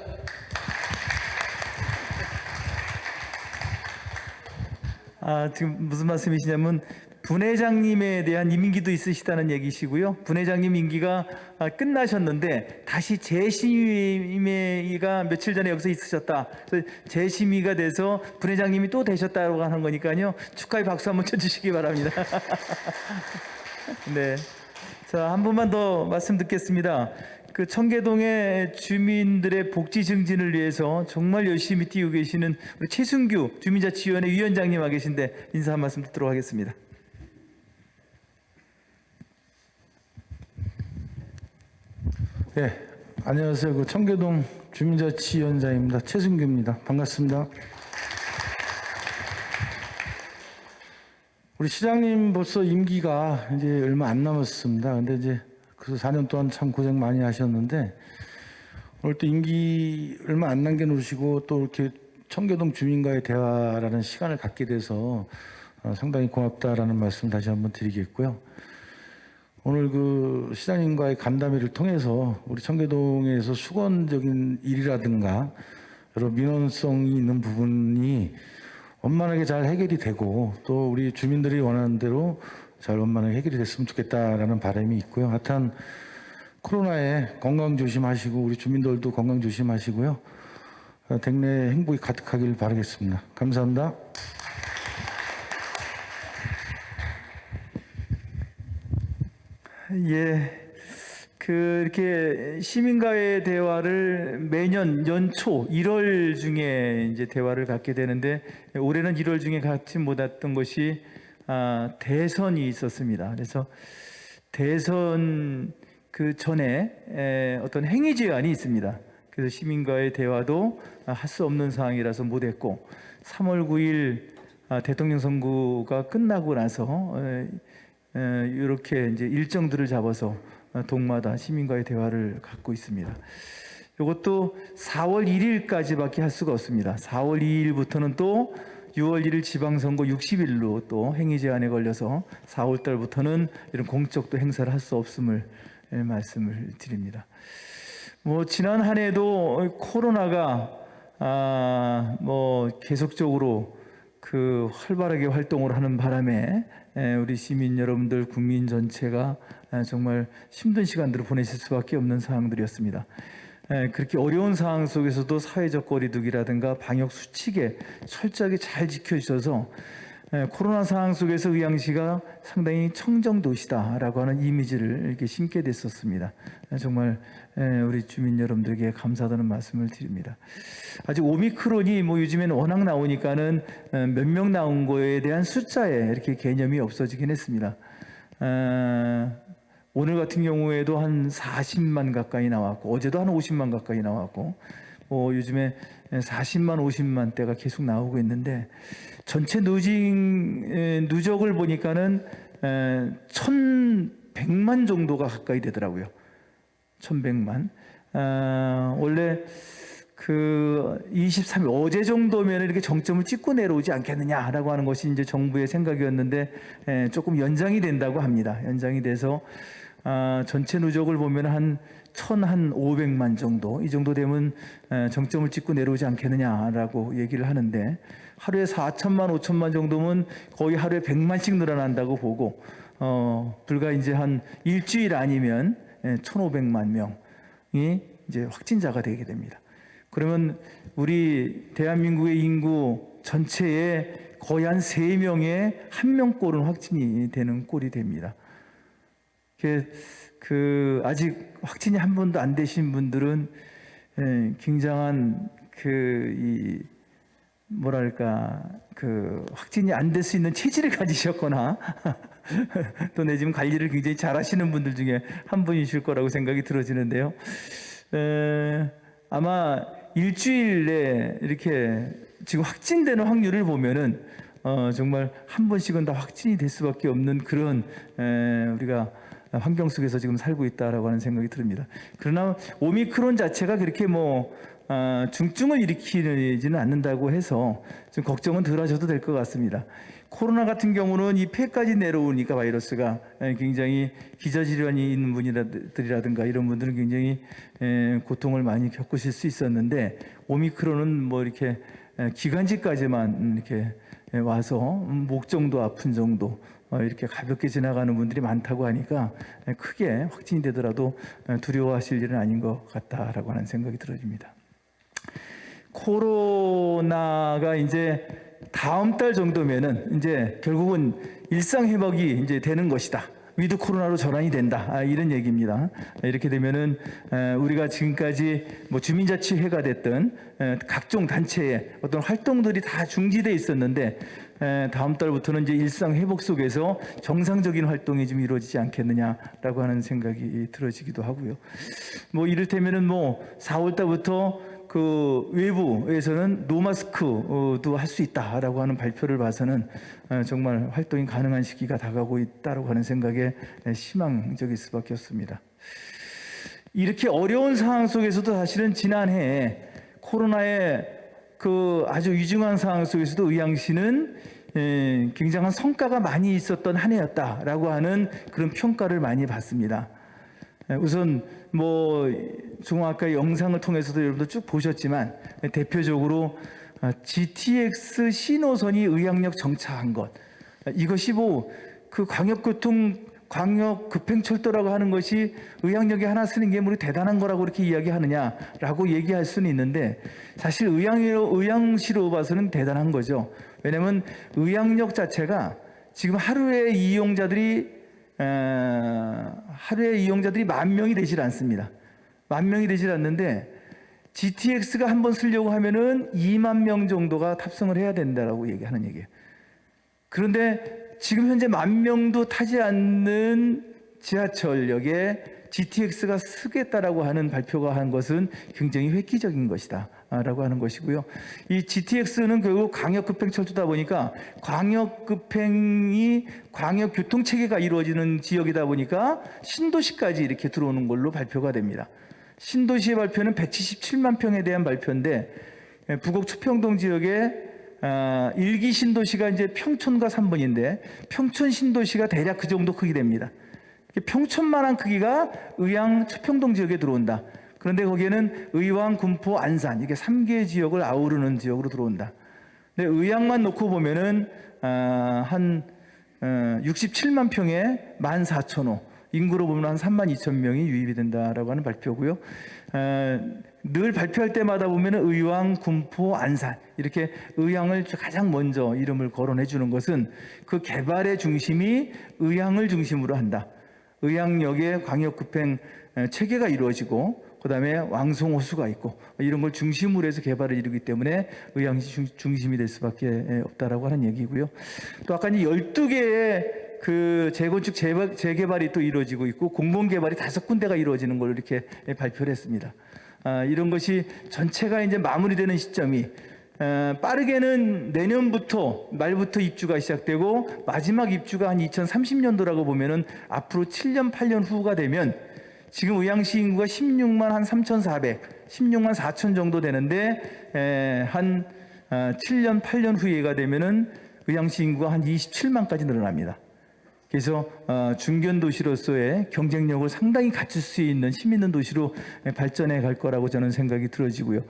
아, 지금 무슨 말씀이시냐면 분회장님에 대한 임기도 있으시다는 얘기시고요. 분회장님 임기가 아, 끝나셨는데 다시 재심의가 며칠 전에 여기서 있으셨다. 재심의가 돼서 분회장님이 또 되셨다고 하는 거니까요. 축하의 박수 한번 쳐주시기 바랍니다. 네. 자, 한 분만 더 말씀 듣겠습니다. 그 청계동의 주민들의 복지 증진을 위해서 정말 열심히 뛰고 계시는 우리 최순규 주민자치위원회 위원장님 와 계신데 인사 한 말씀 듣도록 하겠습니다. 네, 안녕하세요. 그 청계동 주민자치위원장입니다. 최승규입니다. 반갑습니다. 우리 시장님 벌써 임기가 이제 얼마 안 남았습니다. 근데 이제 그 4년 동안 참 고생 많이 하셨는데 오늘 또 임기 얼마 안 남겨놓으시고 또 이렇게 청계동 주민과의 대화라는 시간을 갖게 돼서 어, 상당히 고맙다라는 말씀 다시 한번 드리겠고요. 오늘 그 시장님과의 간담회를 통해서 우리 청계동에서 수건적인 일이라든가 여러 민원성이 있는 부분이 원만하게 잘 해결이 되고 또 우리 주민들이 원하는 대로 잘 원만하게 해결이 됐으면 좋겠다라는 바람이 있고요. 하여튼 코로나에 건강 조심하시고 우리 주민들도 건강 조심하시고요. 어, 댁내 행복이 가득하길 바라겠습니다. 감사합니다. 예. 그 이렇게 시민과의 대화를 매년 연초 1월 중에 이제 대화를 갖게 되는데 올해는 1월 중에 갖지 못했던 것이 아, 대선이 있었습니다. 그래서 대선 그 전에 에, 어떤 행위 제한이 있습니다. 그래서 시민과의 대화도 할 수 없는 상황이라서 못했고 3월 9일 아, 대통령 선거가 끝나고 나서 이렇게 이제 일정들을 잡아서 어, 동마다 시민과의 대화를 갖고 있습니다. 이것도 4월 1일까지밖에 할 수가 없습니다. 4월 2일부터는 또 6월 1일 지방선거 60일로 또 행위 제한에 걸려서 4월 달부터는 이런 공적 도 행사를 할 수 없음을 예, 말씀을 드립니다. 뭐 지난 한 해도 코로나가 아 뭐 계속적으로 그 활발하게 활동을 하는 바람에 에, 우리 시민 여러분들 국민 전체가 에, 정말 힘든 시간들을 보내실 수밖에 없는 상황들이었습니다. 에, 그렇게 어려운 상황 속에서도 사회적 거리두기라든가 방역 수칙에 철저하게 잘 지켜주셔서 에, 코로나 상황 속에서 의왕시가 상당히 청정 도시다라고 하는 이미지를 이렇게 심게 됐었습니다. 에, 정말 에, 우리 주민 여러분들에게 감사하다는 말씀을 드립니다. 아직 오미크론이 뭐 요즘에는 워낙 나오니까는 몇 명 나온 거에 대한 숫자에 이렇게 개념이 없어지긴 했습니다. 어, 오늘 같은 경우에도 한 40만 가까이 나왔고 어제도 한 50만 가까이 나왔고 뭐 요즘에 40만 50만 대가 계속 나오고 있는데 전체 누징 에, 누적을 보니까는 에, 1,100만 정도가 가까이 되더라고요. 1,100만. 아, 원래 그 23일 어제 정도면 이렇게 정점을 찍고 내려오지 않겠느냐라고 하는 것이 이제 정부의 생각이었는데 에, 조금 연장이 된다고 합니다. 연장이 돼서 아, 전체 누적을 보면 한 1,500만 정도 이 정도 되면 에, 정점을 찍고 내려오지 않겠느냐라고 얘기를 하는데 하루에 4천만 5천만 정도면 거의 하루에 100만씩 늘어난다고 보고 어, 불과 이제 한 일주일 아니면 예, 1,500만 명이 이제 확진자가 되게 됩니다. 그러면 우리 대한민국의 인구 전체의 거의 한 세명에한 명꼴은 확진이 되는 꼴이 됩니다. 그, 그 아직 확진이 한 번도 안 되신 분들은 예, 굉장한 그 이 뭐랄까 그 확진이 안 될 수 있는 체질을 가지셨거나 또내 지금 관리를 굉장히 잘하시는 분들 중에 한 분이실 거라고 생각이 들어지는데요. 에, 아마 일주일 내 이렇게 지금 확진되는 확률을 보면은 어, 정말 한 번씩은 다 확진이 될 수밖에 없는 그런 에, 우리가 환경 속에서 지금 살고 있다라고 하는 생각이 듭니다. 그러나 오미크론 자체가 그렇게 뭐 아, 중증을 일으키지는 않는다고 해서 좀 걱정은 덜 하셔도 될 것 같습니다. 코로나 같은 경우는 이 폐까지 내려오니까 바이러스가 에, 굉장히 기저질환이 있는 분들이라든가 이런 분들은 굉장히 에, 고통을 많이 겪으실 수 있었는데 오미크론은 뭐 이렇게 에, 기관지까지만 이렇게 에, 와서 음, 목 정도 아픈 정도 어, 이렇게 가볍게 지나가는 분들이 많다고 하니까 에, 크게 확진이 되더라도 에, 두려워하실 일은 아닌 것 같다라고 하는 생각이 들어집니다. 코로나가 이제 다음 달 정도면은 이제 결국은 일상 회복이 이제 되는 것이다. 위드 코로나로 전환이 된다. 아, 이런 얘기입니다. 이렇게 되면은 에, 우리가 지금까지 뭐 주민자치회가 됐든 에, 각종 단체의 어떤 활동들이 다 중지돼 있었는데 에, 다음 달부터는 이제 일상 회복 속에서 정상적인 활동이 좀 이루어지지 않겠느냐라고 하는 생각이 들어지기도 하고요. 뭐 이를테면은 뭐 4월 달부터 그 외부에서는 노마스크도 할 수 있다라고 하는 발표를 봐서는 어, 정말 활동이 가능한 시기가 다가오고 있다라고 하는 생각에 희망적일 수밖에 없습니다. 이렇게 어려운 상황 속에서도 사실은 지난해 코로나의 그 아주 위중한 상황 속에서도 의왕시는 에, 굉장한 성과가 많이 있었던 한 해였다라고 하는 그런 평가를 많이 받습니다. 에, 우선 뭐 중앙아까 영상을 통해서도 여러분들 쭉 보셨지만 대표적으로 아, GTX 신호선이 의학역 정차한 것 아, 이것이 뭐 그 광역교통 광역 급행철도라고 하는 것이 의학역에 하나 쓰는 게 뭐 대단한 거라고 이렇게 이야기하느냐라고 얘기할 수는 있는데 사실 의향으로 의향시로 봐서는 대단한 거죠. 왜냐하면 의학역 자체가 지금 하루에 이용자들이 어, 하루에 이용자들이 만 명이 되질 않습니다. 만 명이 되질 않는데 GTX가 한 번 쓰려고 하면은 2만 명 정도가 탑승을 해야 된다라고 얘기하는 얘기예요. 그런데 지금 현재 만 명도 타지 않는 지하철역에 GTX가 쓰겠다라고 하는 발표가 한 것은 굉장히 획기적인 것이다. 라고 하는 것이고요. 이 GTX는 결국 광역급행 철도다 보니까 광역급행이 광역교통체계가 이루어지는 지역이다 보니까 신도시까지 이렇게 들어오는 걸로 발표가 됩니다. 신도시의 발표는 177만 평에 대한 발표인데 예, 부곡 초평동 지역에 아, 일기 신도시가 이제 평촌과 3번인데 평촌 신도시가 대략 그 정도 크기 됩니다. 평촌만한 크기가 의왕 초평동 지역에 들어온다. 그런데 거기에는 의왕, 군포, 안산 이게 3개 지역을 아우르는 지역으로 들어온다. 근데 의왕만 놓고 보면은 아, 한 어, 67만 평에 14,000호 인구로 보면 한 3만 2천 명이 유입이 된다라고 하는 발표고요. 어, 늘 발표할 때마다 보면은 의왕, 군포, 안산 이렇게 의왕을 가장 먼저 이름을 거론해 주는 것은 그 개발의 중심이 의왕을 중심으로 한다. 의왕역에 광역급행 체계가 이루어지고 그 다음에 왕송 호수가 있고 이런 걸 중심으로 해서 개발을 이루기 때문에 의왕시 중- 중심이 될 수밖에 없다라고 하는 얘기고요. 또 아까 이 12개의 그 재건축 재발, 재개발이 또 이루어지고 있고 공공 개발이 다섯 군데가 이루어지는 걸로 이렇게 발표를 했습니다. 아, 이런 것이 전체가 이제 마무리되는 시점이 에, 빠르게는 내년부터 말부터 입주가 시작되고 마지막 입주가 한 2030년도라고 보면은 앞으로 7년 8년 후가 되면 지금 의왕시 인구가 16만 한 3,400 16만 4천 정도 되는데 에, 한 아, 7년 8년 후에가 되면은 의왕시 인구가 한 27만까지 늘어납니다. 그래서 어, 중견 도시로서의 경쟁력을 상당히 갖출 수 있는 힘 있는 도시로 발전해 갈 거라고 저는 생각이 들어지고요.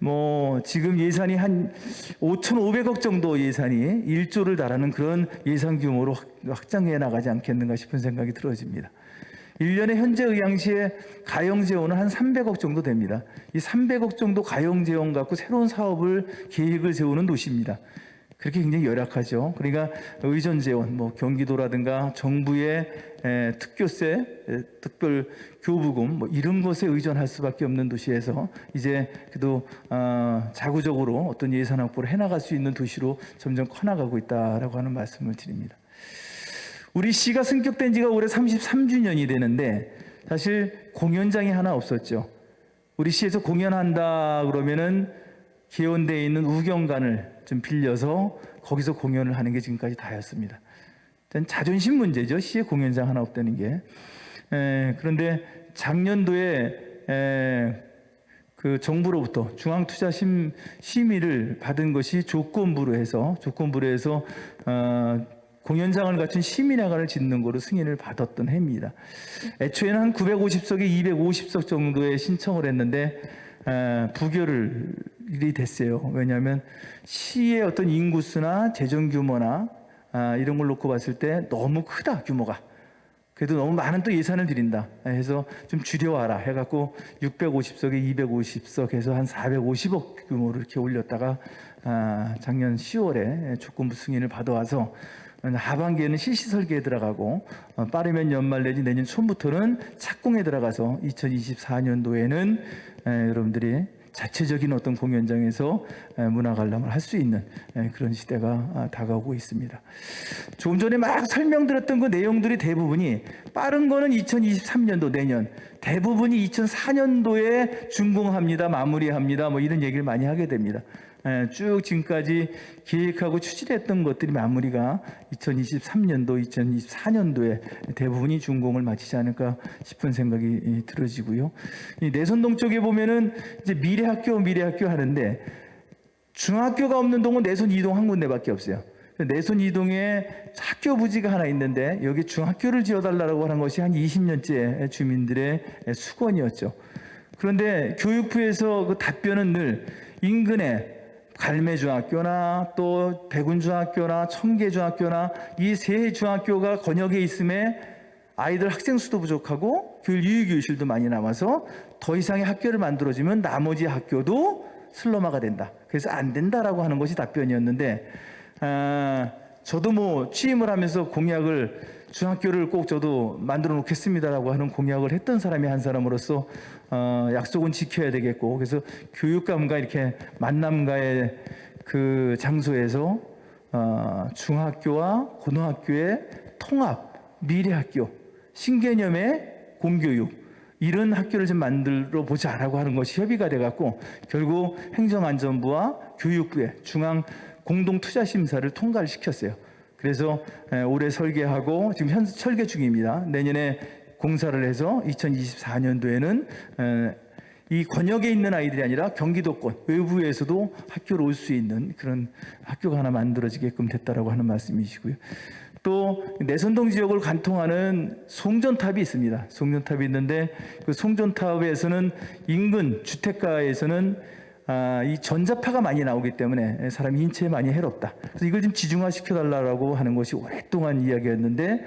뭐 지금 예산이 한 5,500억 정도 예산이 1조를 달하는 그런 예산 규모로 확- 확장해 나가지 않겠는가 싶은 생각이 들어집니다. 1년에 현재 의왕시의 가용재원은 한 300억 정도 됩니다. 이 300억 정도 가용재원 갖고 새로운 사업을 계획을 세우는 도시입니다. 그렇게 굉장히 열악하죠. 그러니까 의전 재원, 뭐 경기도라든가 정부의 에, 특교세, 에, 특별 교부금 뭐 이런 것에 의존할 수밖에 없는 도시에서 이제 그래도 어, 자구적으로 어떤 예산 확보를 해나갈 수 있는 도시로 점점 커나가고 있다라고 하는 말씀을 드립니다. 우리 시가 승격된 지가 올해 33주년이 되는데 사실 공연장이 하나 없었죠. 우리 시에서 공연한다 그러면은 개원대에 있는 우경관을 좀 빌려서 거기서 공연을 하는 게 지금까지 다였습니다. 자존심 문제죠. 시에 공연장 하나 없다는 게. 에, 그런데 작년도에 에, 그 정부로부터 중앙투자 심 심의를 받은 것이 조건부로 해서 조건부로 해서 어, 공연장을 갖춘 시민회관을 짓는 거로 승인을 받았던 해입니다. 애초에는 한 950석에 250석 정도의 신청을 했는데 에, 부결이 됐어요. 왜냐하면 시의 어떤 인구수나 재정 규모나 아, 이런 걸 놓고 봤을 때 너무 크다 규모가. 그래도 너무 많은 또 예산을 드린다 해서 좀 줄여와라 해갖고 650석에 250석 해서 한 450억 규모로 이렇게 올렸다가 아, 작년 10월에 조건부 승인을 받아와서 하반기에는 실시 설계에 들어가고 어, 빠르면 연말 내지 내년 초부터는 착공에 들어가서 2024년도에는 여러분들이 자체적인 어떤 공연장에서 에, 문화 관람을 할 수 있는 에, 그런 시대가 아, 다가오고 있습니다. 조금 전에 막 설명드렸던 그 내용들이 대부분이 빠른 거는 2023년도 내년, 대부분이 2004년도에 준공합니다, 마무리합니다, 뭐 이런 얘기를 많이 하게 됩니다. 에, 쭉 지금까지 계획하고 추진했던 것들이 마무리가 2023년도, 2024년도에 대부분이 준공을 마치지 않을까 싶은 생각이 이, 들어지고요. 이 내선동 쪽에 보면은 이제 미래학교, 미래학교 하는데 중학교가 없는 동은 내손 이동 한 군데밖에 없어요. 내손 이동에 학교 부지가 하나 있는데 여기 중학교를 지어달라고 하는 것이 한 20년째 주민들의 수건이었죠. 그런데 교육부에서 그 답변은 늘 인근에 갈매중학교나 또 백운중학교나 청계중학교나 이 세 중학교가 권역에 있음에 아이들 학생 수도 부족하고 교육 유휴교실도 많이 남아서 더 이상의 학교를 만들어주면 나머지 학교도 슬럼화가 된다. 그래서 안 된다라고 하는 것이 답변이었는데 아, 저도 뭐 취임을 하면서 공약을 중학교를 꼭 저도 만들어 놓겠습니다라고 하는 공약을 했던 사람이 한 사람으로서 어, 약속은 지켜야 되겠고 그래서 교육감과 이렇게 만남과의 그 장소에서 어, 중학교와 고등학교의 통합 미래학교 신개념의 공교육 이런 학교를 좀 만들어 보자라고 하는 것이 협의가 돼갖고 결국 행정안전부와 교육부의 중앙 공동투자심사를 통과를 시켰어요. 그래서 에, 올해 설계하고 지금 현 설계 중입니다. 내년에 공사를 해서 2024년도에는 이 권역에 있는 아이들이 아니라 경기도권 외부에서도 학교로 올수 있는 그런 학교가 하나 만들어지게끔 됐다라고 하는 말씀이시고요. 또 내선동 지역을 관통하는 송전탑이 있습니다. 송전탑이 있는데 그 송전탑에서는 인근 주택가에서는 아, 이 전자파가 많이 나오기 때문에 사람 인체에 많이 해롭다. 그래서 이걸 좀 지중화 시켜달라고 하는 것이 오랫동안 이야기였는데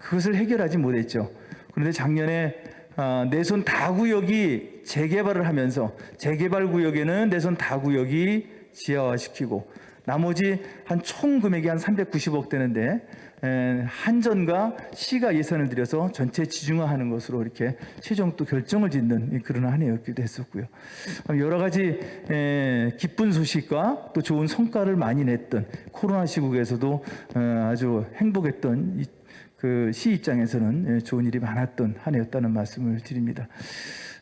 그것을 해결하지 못했죠. 그런데 작년에 아, 내손 다구역이 재개발을 하면서 재개발 구역에는 내손 다구역이 지하화시키고 나머지 한 총 금액이 한 390억 되는데 에, 한전과 시가 예산을 들여서 전체 지중화하는 것으로 이렇게 최종 또 결정을 짓는 그런 한 해였기도 했었고요. 여러 가지 에, 기쁜 소식과 또 좋은 성과를 많이 냈던 코로나 시국에서도 어, 아주 행복했던 그 시 입장에서는 좋은 일이 많았던 한 해였다는 말씀을 드립니다.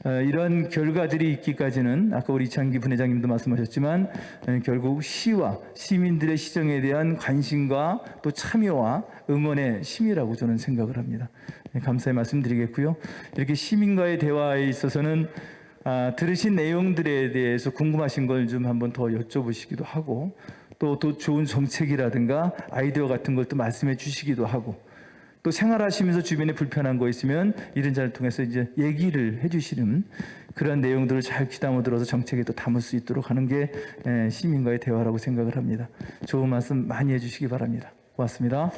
어, 이런 결과들이 있기까지는 아까 우리 이창기 부회장님도 말씀하셨지만 결국 시와 시민들의 시정에 대한 관심과 또 참여와 응원의 심이라고 저는 생각을 합니다. 네, 감사의 말씀드리겠고요. 이렇게 시민과의 대화에 있어서는 아, 들으신 내용들에 대해서 궁금하신 걸 좀 한번 더 여쭤보시기도 하고 또, 또 좋은 정책이라든가 아이디어 같은 걸 또 말씀해 주시기도 하고 또 생활하시면서 주변에 불편한 거 있으면 이런 자를 통해서 이제 얘기를 해주시는 그런 내용들을 잘 귀담아 들어서 정책에 또 담을 수 있도록 하는 게 에, 시민과의 대화라고 생각을 합니다. 좋은 말씀 많이 해주시기 바랍니다. 고맙습니다.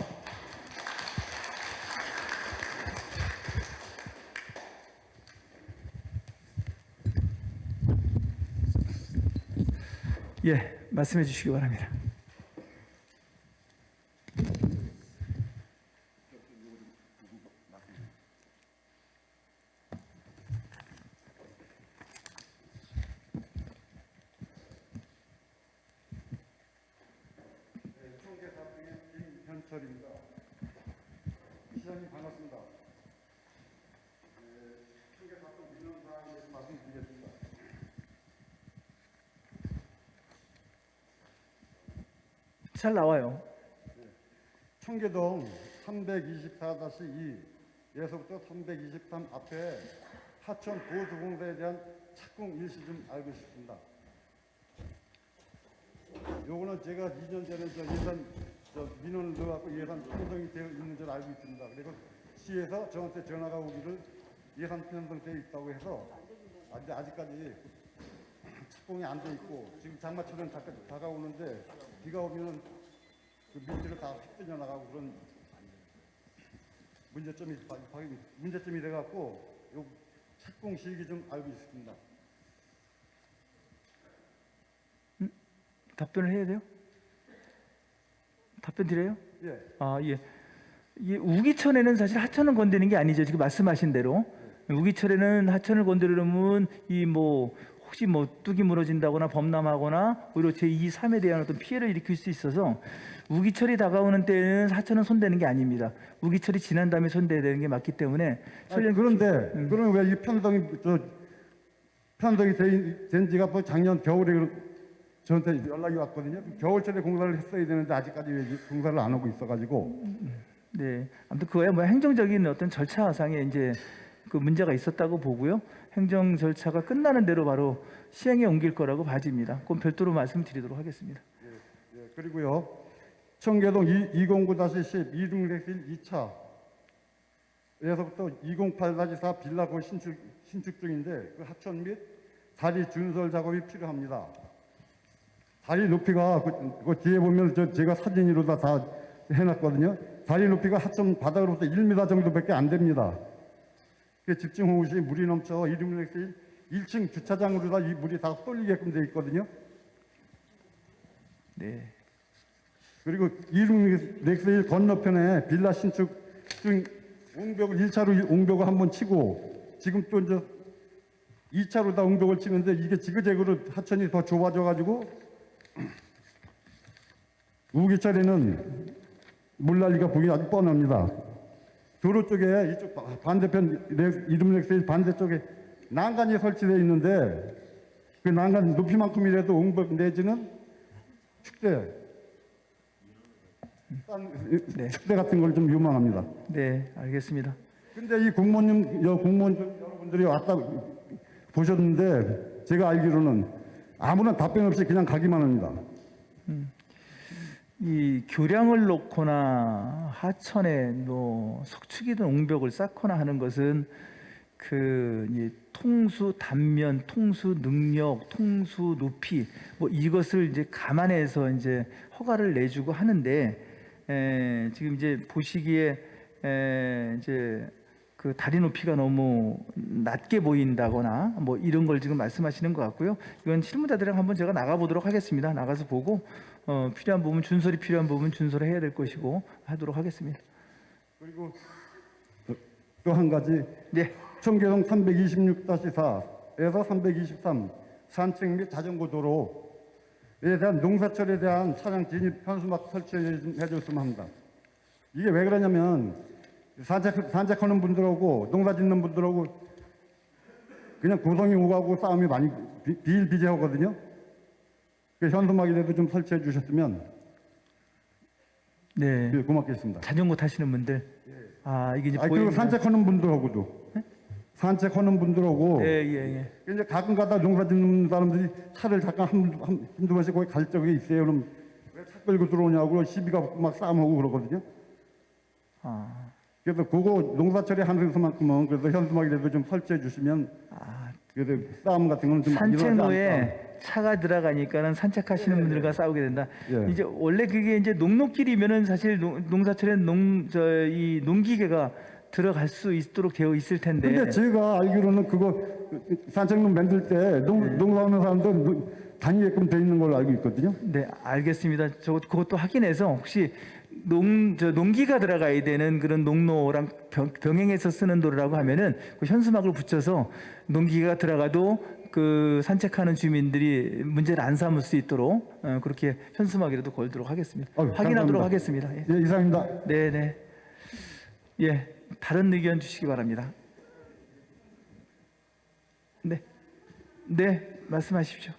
예, 말씀해 주시기 바랍니다. 시장님 반갑습니다. 청계사건 민원 사항에 대해서 말씀드리겠습니다. 잘 나와요. 청계동 324-2에서부터 323 앞에 하천 보수공사에 대한 착공 일시 좀 알고 싶습니다. 요거는 제가 2년 전에 저 예산 저 민원을 넣어갖고 예산 편성이 되어 있는 줄 알고 있습니다. 그리고 시에서 저한테 전화가 오기를 예산 편성되어 있다고 해서 아직 아직까지 착공이 안 돼 있고 지금 장마철은 다, 다가오는데 비가 오면은 그 밀지를 다 흩어져 나가고 그런 문제점이 문제점이 돼갖고 요 착공 시기 좀 알고 있습니다. 답변을 해야 돼요? 답변 드려요? 예, 아, 예. 이 우기천에는 사실 하천을 건드리는 게 아니죠. 지금 말씀하신 대로. 우기철에는 하천을 건드리려면 이 뭐 혹시 뭐 뚝이 무너진다거나 범람하거나 오히려 제2, 3에 대한 어떤 피해를 일으킬 수 있어서 우기철이 다가오는 때는 하천은 손대는 게 아닙니다. 우기철이 지난 다음에 손대야 되는 게 맞기 때문에 아니, 그런데 그럼 왜 이 편성이 저 편성이 된, 된 지가 뭐 작년 겨울에 그- 저한테 연락이 왔거든요. 겨울철에 공사를 했어야 되는데 아직까지 왜 공사를 안 하고 있어가지고 네, 아무튼 그거야 뭐 행정적인 어떤 절차상에 이제 그 문제가 있었다고 보고요. 행정 절차가 끝나는 대로 바로 시행에 옮길 거라고 봐집니다. 그건 별도로 말씀드리도록 하겠습니다. 예, 그리고요. 청계동 209-10 이중렉실 2차 에서부터 208-4 빌라고 신축, 신축 중인데 그 하천 및 다리 준설 작업이 필요합니다. 다리 높이가 그, 그 뒤에 보면 저 제가 사진으로 다, 다 해놨거든요. 다리 높이가 하천 바닥으로부터 1m 정도밖에 안 됩니다. 그 집중 호우 시 물이 넘쳐 이중렉실 1층 주차장으로 다 이 물이 다 쏠리게끔 되어 있거든요. 네. 그리고 이중 넥스일 건너편에 빌라 신축 중 옹벽을 1차로 옹벽을 한번 치고 지금 또 이제 2차로 다 옹벽을 치는데 이게 지그재그로 하천이 더 좁아져 가지고 우기철에는 물난리가 보기 아주 뻔합니다. 도로 쪽에 이쪽 바- 반대편 렉- 이름 렉스일 반대쪽에 난간이 설치되어 있는데 그 난간 높이만큼이라도 옹벽 내지는 축대 딴 네. 축대 같은 걸좀 요망합니다. 네, 알겠습니다. 근데 이 공무원님, 여 공무원 여러분들이 왔다 보셨는데 제가 알기로는 아무런 답변 없이 그냥 가기만 합니다. 이 교량을 놓거나 하천에 뭐 석축이든 옹벽을 쌓거나 하는 것은 그이 통수 단면, 통수 능력, 통수 높이 뭐 이것을 이제 감안해서 이제 허가를 내주고 하는데 에, 지금 이제 보시기에 에, 이제 그 다리 높이가 너무 낮게 보인다거나 뭐 이런 걸 지금 말씀하시는 것 같고요. 이건 실무자들이랑 한번 제가 나가 보도록 하겠습니다. 나가서 보고 어, 필요한 부분 준설이 필요한 부분 준설을 해야 될 것이고 하도록 하겠습니다. 그리고 또 한 가지 네, 청계동 326-4에서 323 산책 및 자전거 도로 에 대한 농사철에 대한 차량 진입 현수막 설치해 줬으면 합니다. 이게 왜 그러냐면 산책, 산책하는 분들하고 농사 짓는 분들하고 그냥 고성이 오가고 싸움이 많이 비- 비일비재하거든요. 그 현수막이라도 좀 설치해 주셨으면 네. 예, 고맙겠습니다. 자전거 타시는 분들 아 이게 이제 아 그리고 산책하는 분들하고도 산책하는 분들하고 예, 예, 예. 이제 가끔가다 농사 짓는 사람들이 차를 잠깐 한, 한, 한두 번씩 거기 갈 적이 있어요. 그럼 왜 차 끌고 들어오냐고 시비가 막 싸움하고 그러거든요. 아, 그래서 그거 농사처리 하는 것만큼은 그래서 현수막이라도 좀 설치해 주시면 아, 그래서 싸움 같은 거는 좀 일어나지 않을까. 산책로에 차가 들어가니까는 산책하시는 분들과 싸우게 된다. 예. 이제 원래 그게 이제 농로길이면은 사실 농, 농사철에 농 저 이 농기계가 들어갈 수 있도록 되어 있을 텐데. 근데 제가 알기로는 그거 산책로 만들 때 농, 농사하는 사람들 노- 다니게끔 돼 있는 걸로 알고 있거든요. 네, 알겠습니다. 저 그것도 확인해서 혹시 농, 저 농기가 들어가야 되는 그런 농로랑 병, 병행해서 쓰는 도로라고 하면은 그 현수막을 붙여서 농기가 들어가도 그 산책하는 주민들이 문제를 안 삼을 수 있도록 어, 그렇게 현수막이라도 걸도록 하겠습니다. 아유, 확인하도록 감사합니다. 하겠습니다. 예. 예, 이상입니다. 네, 네. 예, 다른 의견 주시기 바랍니다. 네, 네, 말씀하십시오.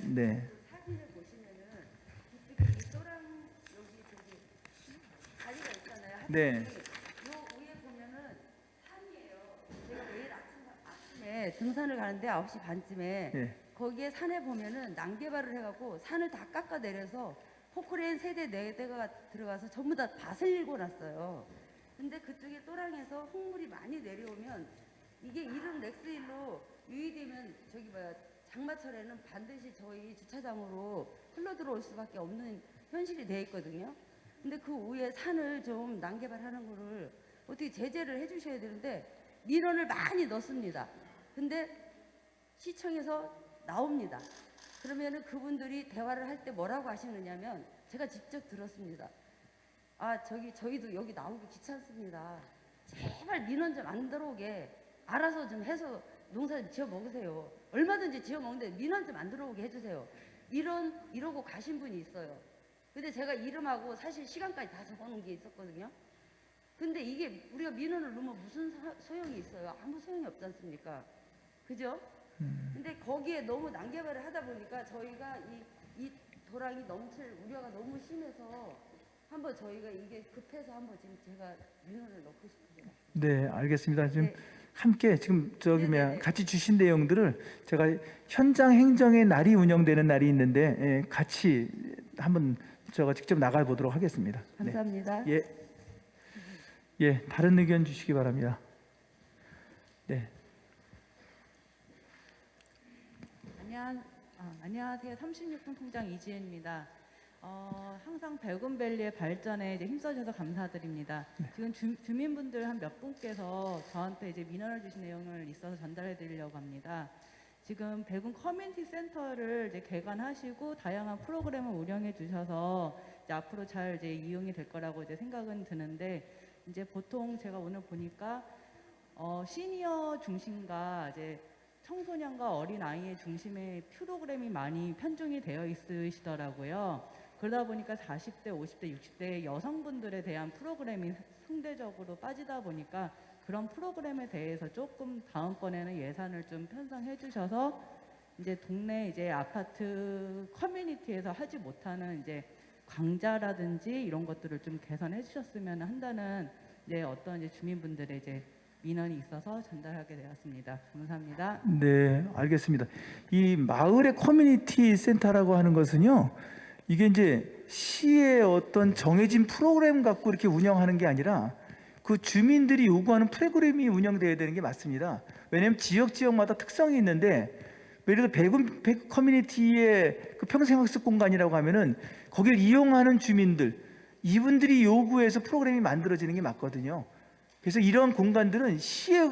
네. 네. 아침에 등산을 가는데 9시 반쯤에 네. 거기에 산에 보면은 난개발을 해갖고 산을 다 깎아 내려서 포크레인 세대 네 대가 들어가서 전부 다 밭을 일궈놨어요. 근데 그쪽에 또랑에서 홍물이 많이 내려오면 이게 이름 렉스일로 유의되면 저기 뭐야 장마철에는 반드시 저희 주차장으로 흘러 들어올 수밖에 없는 현실이 돼 있거든요. 근데 그 위에 산을 좀 난개발하는 거를 어떻게 제재를 해주셔야 되는데 민원을 많이 넣습니다. 근데 시청에서 나옵니다. 그러면은 그분들이 대화를 할 때 뭐라고 하시느냐면 제가 직접 들었습니다. 아 저기 저희도 여기 나오기 귀찮습니다. 제발 민원 좀 안 들어오게 알아서 좀 해서 농사 좀 지어 먹으세요. 얼마든지 지어 먹는데 민원 좀 안 들어오게 해주세요. 이런 이러고 가신 분이 있어요. 근데 제가 이름하고 사실 시간까지 다 적어놓은 게 있었거든요. 근데 이게 우리가 민원을 넣으면 무슨 사- 소용이 있어요? 아무 소용이 없지 않습니까? 그죠? 근데 거기에 너무 난개발을 하다 보니까 저희가 이, 이 도랑이 넘칠 우려가 너무 심해서 한번 저희가 이게 급해서 한번 지금 제가 민원을 넣고 싶어요. 네, 알겠습니다. 지금 네. 함께 지금 저기 뭐야 네네네. 같이 주신 내용들을 제가 현장 행정의 날이 운영되는 날이 있는데 예, 같이 한번 제가 직접 나가 보도록 하겠습니다. 네. 감사합니다. 예, 예, 다른 의견 주시기 바랍니다. 네, 안녕, 아, 안녕하세요. 36분 통장 이지혜입니다. 어, 항상 백운밸리의 발전에 이제 힘써주셔서 감사드립니다. 지금 주, 주민분들 한 몇 분께서 저한테 이제 민원을 주신 내용을 있어서 전달해 드리려고 합니다. 지금 백운 커뮤니티 센터를 이제 개관하시고 다양한 프로그램을 운영해 주셔서 이제 앞으로 잘 이제 이용이 될 거라고 이제 생각은 드는데 이제 보통 제가 오늘 보니까 어, 시니어 중심과 이제 청소년과 어린 아이의 중심의 프로그램이 많이 편중이 되어 있으시더라고요. 그러다 보니까 40대, 50대, 60대 여성분들에 대한 프로그램이 상대적으로 빠지다 보니까 그런 프로그램에 대해서 조금 다음번에는 예산을 좀 편성해 주셔서 이제 동네 이제 아파트 커뮤니티에서 하지 못하는 이제 강좌라든지 이런 것들을 좀 개선해 주셨으면 한다는 이제 어떤 이제 주민분들의 이제 민원이 있어서 전달하게 되었습니다. 감사합니다. 네, 알겠습니다. 이 마을의 커뮤니티 센터라고 하는 것은요, 이게 이제 시의 어떤 정해진 프로그램 갖고 이렇게 운영하는 게 아니라 그 주민들이 요구하는 프로그램이 운영돼야 되는 게 맞습니다. 왜냐하면 지역 지역마다 특성이 있는데 예를 들어 백운 백 커뮤니티의 그 평생학습 공간이라고 하면은 거기를 이용하는 주민들 이분들이 요구해서 프로그램이 만들어지는 게 맞거든요. 그래서 이런 공간들은 시의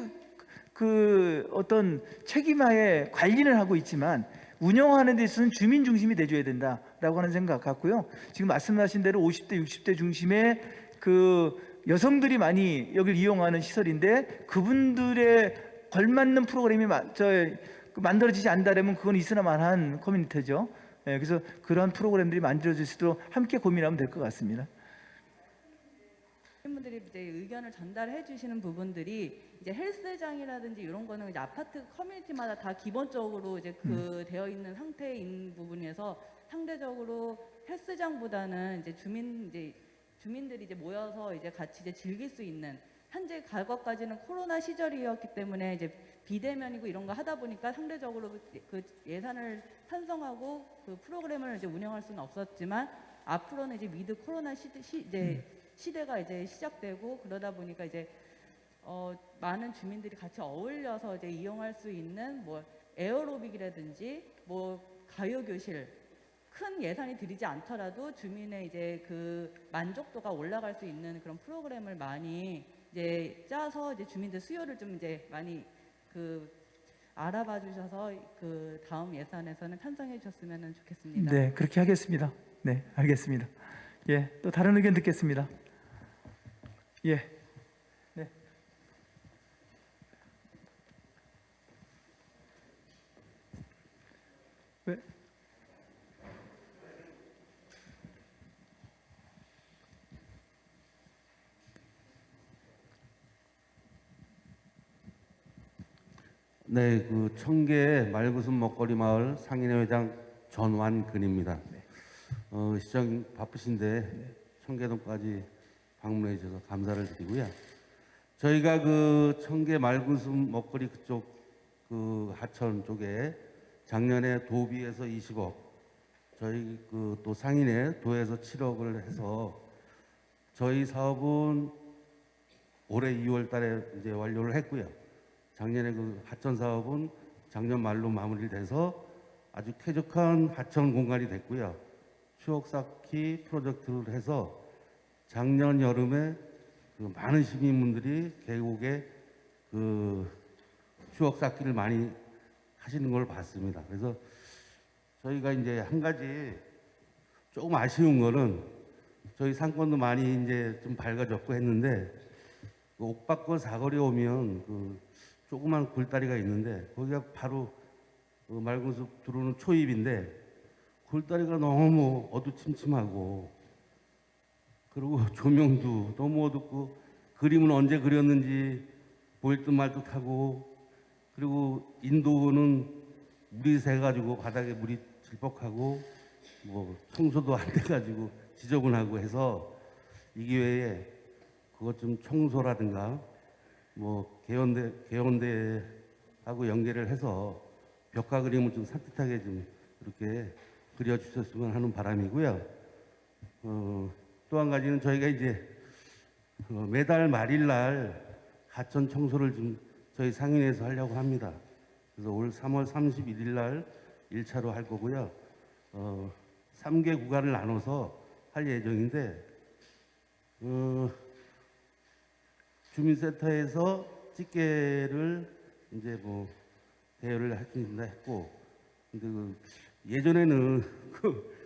그 어떤 책임하에 관리를 하고 있지만 운영하는 데 있어서는 주민 중심이 돼줘야 된다라고 하는 생각 같고요. 지금 말씀하신 대로 50대, 60대 중심의 그 여성들이 많이 여기를 이용하는 시설인데 그분들의 걸맞는 프로그램이 마- 저, 그 만들어지지 않다면 그건 있으나 마나한 커뮤니티죠. 예, 그래서 그러한 프로그램들이 만들어질 수 있도록 함께 고민하면 될 것 같습니다. 분들이 이제 의견을 전달해 주시는 부분들이 이제 헬스장이라든지 이런 거는 이제 아파트 커뮤니티마다 다 기본적으로 이제 그 되어 있는 상태인 부분에서 상대적으로 헬스장보다는 이제 주민 이제 주민들이 이제 모여서 이제 같이 이제 즐길 수 있는 현재 과거까지는 코로나 시절이었기 때문에 이제 비대면이고 이런 거 하다 보니까 상대적으로 그- 그 예산을 편성하고 그 프로그램을 이제 운영할 수는 없었지만 앞으로는 이제 미드 코로나 시대 시, 이제 시대가 이제 시작되고 그러다 보니까 이제 어, 많은 주민들이 같이 어울려서 이제 이용할 수 있는 뭐 에어로빅이라든지 뭐 가요 교실 큰 예산이 들이지 않더라도 주민의 이제 그 만족도가 올라갈 수 있는 그런 프로그램을 많이 이제 짜서 이제 주민들 수요를 좀 이제 많이 그 알아봐 주셔서 그 다음 예산에서는 편성해 주셨으면 좋겠습니다. 네, 그렇게 하겠습니다. 네, 알겠습니다. 예, 또 다른 의견 듣겠습니다. 예, 네. 왜? 네, 그 청계 말구순 먹거리 마을 상인회장 전완근입니다. 어, 시장 바쁘신데 청계동까지 방문해 주셔서 감사를 드리고요. 저희가 그 청계 말구순 먹거리 그쪽 그 하천 쪽에 작년에 도비에서 20억, 저희 그 또 상인회 도에서 7억을 해서 저희 사업은 올해 2월 달에 이제 완료를 했고요. 작년에 그 하천 사업은 작년 말로 마무리돼서 아주 쾌적한 하천 공간이 됐고요. 추억 쌓기 프로젝트를 해서 작년 여름에 그 많은 시민분들이 계곡에 그 추억 쌓기를 많이 하시는 걸 봤습니다. 그래서 저희가 이제 한 가지 조금 아쉬운 거는 저희 상권도 많이 이제 좀 밝아졌고 했는데 그 옥박권 사거리 오면 그 조그만 굴다리가 있는데 거기가 바로 그 말군숲 들어오는 초입인데 굴다리가 너무 어두침침하고 그리고 조명도 너무 어둡고 그림은 언제 그렸는지 보일 듯 말 듯하고 그리고 인도는 물이 새가지고 바닥에 물이 질퍽하고 뭐 청소도 안 돼가지고 지저분하고 해서 이 기회에 그것 좀 청소라든가 뭐 개헌대 개헌대하고 연계를 해서 벽화 그림을 좀 산뜻하게 좀 이렇게 그려주셨으면 하는 바람이고요. 어, 또 한 가지는 저희가 이제 어, 매달 말일 날 하천 청소를 좀 저희 상인에서 하려고 합니다. 그래서 올 3월 31일 날 1차로 할 거고요. 어, 3개 구간을 나눠서 할 예정인데 어, 주민센터에서 집게를 이제 뭐 대여를 하신다 했고 근데 그 예전에는 그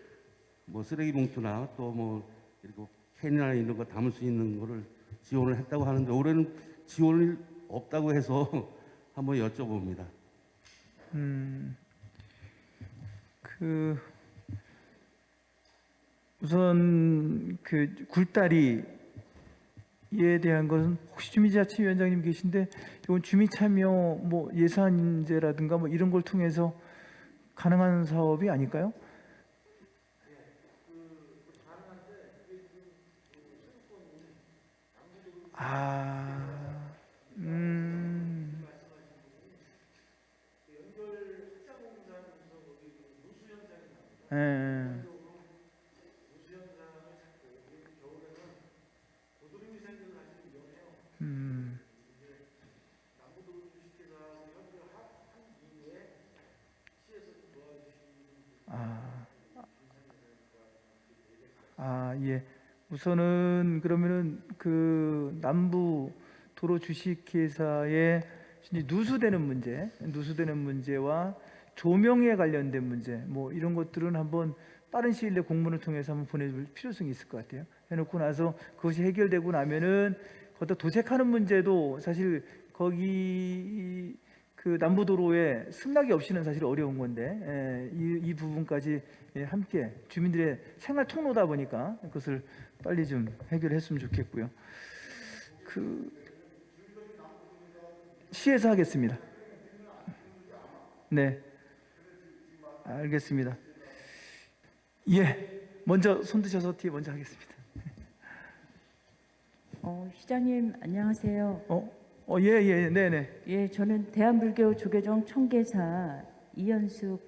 뭐 쓰레기 봉투나 또뭐 이렇게 캔이나 이런 거 담을 수 있는 거를 지원을 했다고 하는데 올해는 지원이 없다고 해서 한번 여쭤봅니다. 음, 그 우선 그 굴다리에 대한 것은 혹시 주민자치위원장님 계신데 이건 주민 참여 뭐 예산제라든가 뭐 이런 걸 통해서 가능한 사업이 아닐까요? 아, 음. 예, 예. 음. 아, 아, 예. 우선은 그러면은 그 남부 도로 주식회사의 누수되는 문제, 누수되는 문제와 조명에 관련된 문제, 뭐 이런 것들은 한번 빠른 시일 내 공문을 통해서 한번 보내줄 필요성이 있을 것 같아요. 해놓고 나서 그것이 해결되고 나면은 거기다 도색하는 문제도 사실 거기 그 남부도로에 승낙이 없이는 사실 어려운 건데 예, 이, 이 부분까지 예, 함께 주민들의 생활 통로다 보니까 그것을 빨리 좀 해결했으면 좋겠고요. 그 시에서 하겠습니다. 네, 알겠습니다. 예, 먼저 손 드셔서 뒤에 먼저 하겠습니다. 어, 시장님 안녕하세요. 어, 어, 예, 예, 네, 네. 예, 저는 대한불교 조계종 청계사 이현숙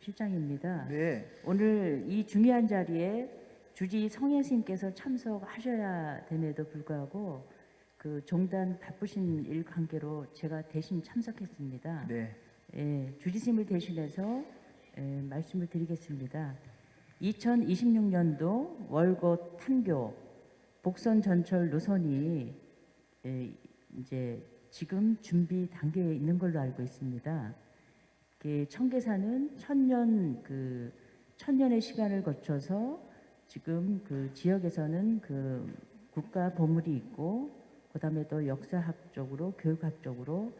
실장입니다. 네. 오늘 이 중요한 자리에 주지 성현 스님께서 참석하셔야 됨에도 불구하고 그 종단 바쁘신 일 관계로 제가 대신 참석했습니다. 네. 예, 주지스님을 대신해서 예, 말씀을 드리겠습니다. 2026년도 월거 탄교 복선 전철 노선이 예, 이제 지금 준비 단계에 있는 걸로 알고 있습니다. 그 청계사는 천년 그 천년의 시간을 거쳐서 지금 그 지역에서는 그 국가 보물이 있고 그다음에 또 역사학적으로 교육학적으로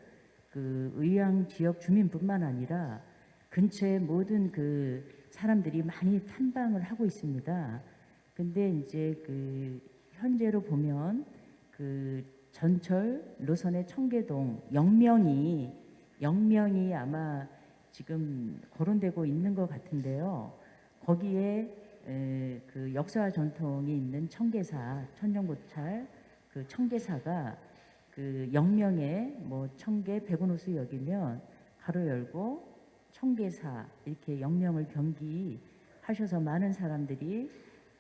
그 의왕 지역 주민뿐만 아니라 근처의 모든 그 사람들이 많이 탐방을 하고 있습니다. 근데 이제 그 현재로 보면 그 전철 노선의 청계동 영명이 영명이 아마 지금 거론되고 있는 것 같은데요. 거기에 에, 그 역사와 전통이 있는 청계사 천년고찰 그 청계사가 그 영명에 뭐 청계 백운호수 역이면 가로 열고 청계사 이렇게 영명을 병기하셔서 많은 사람들이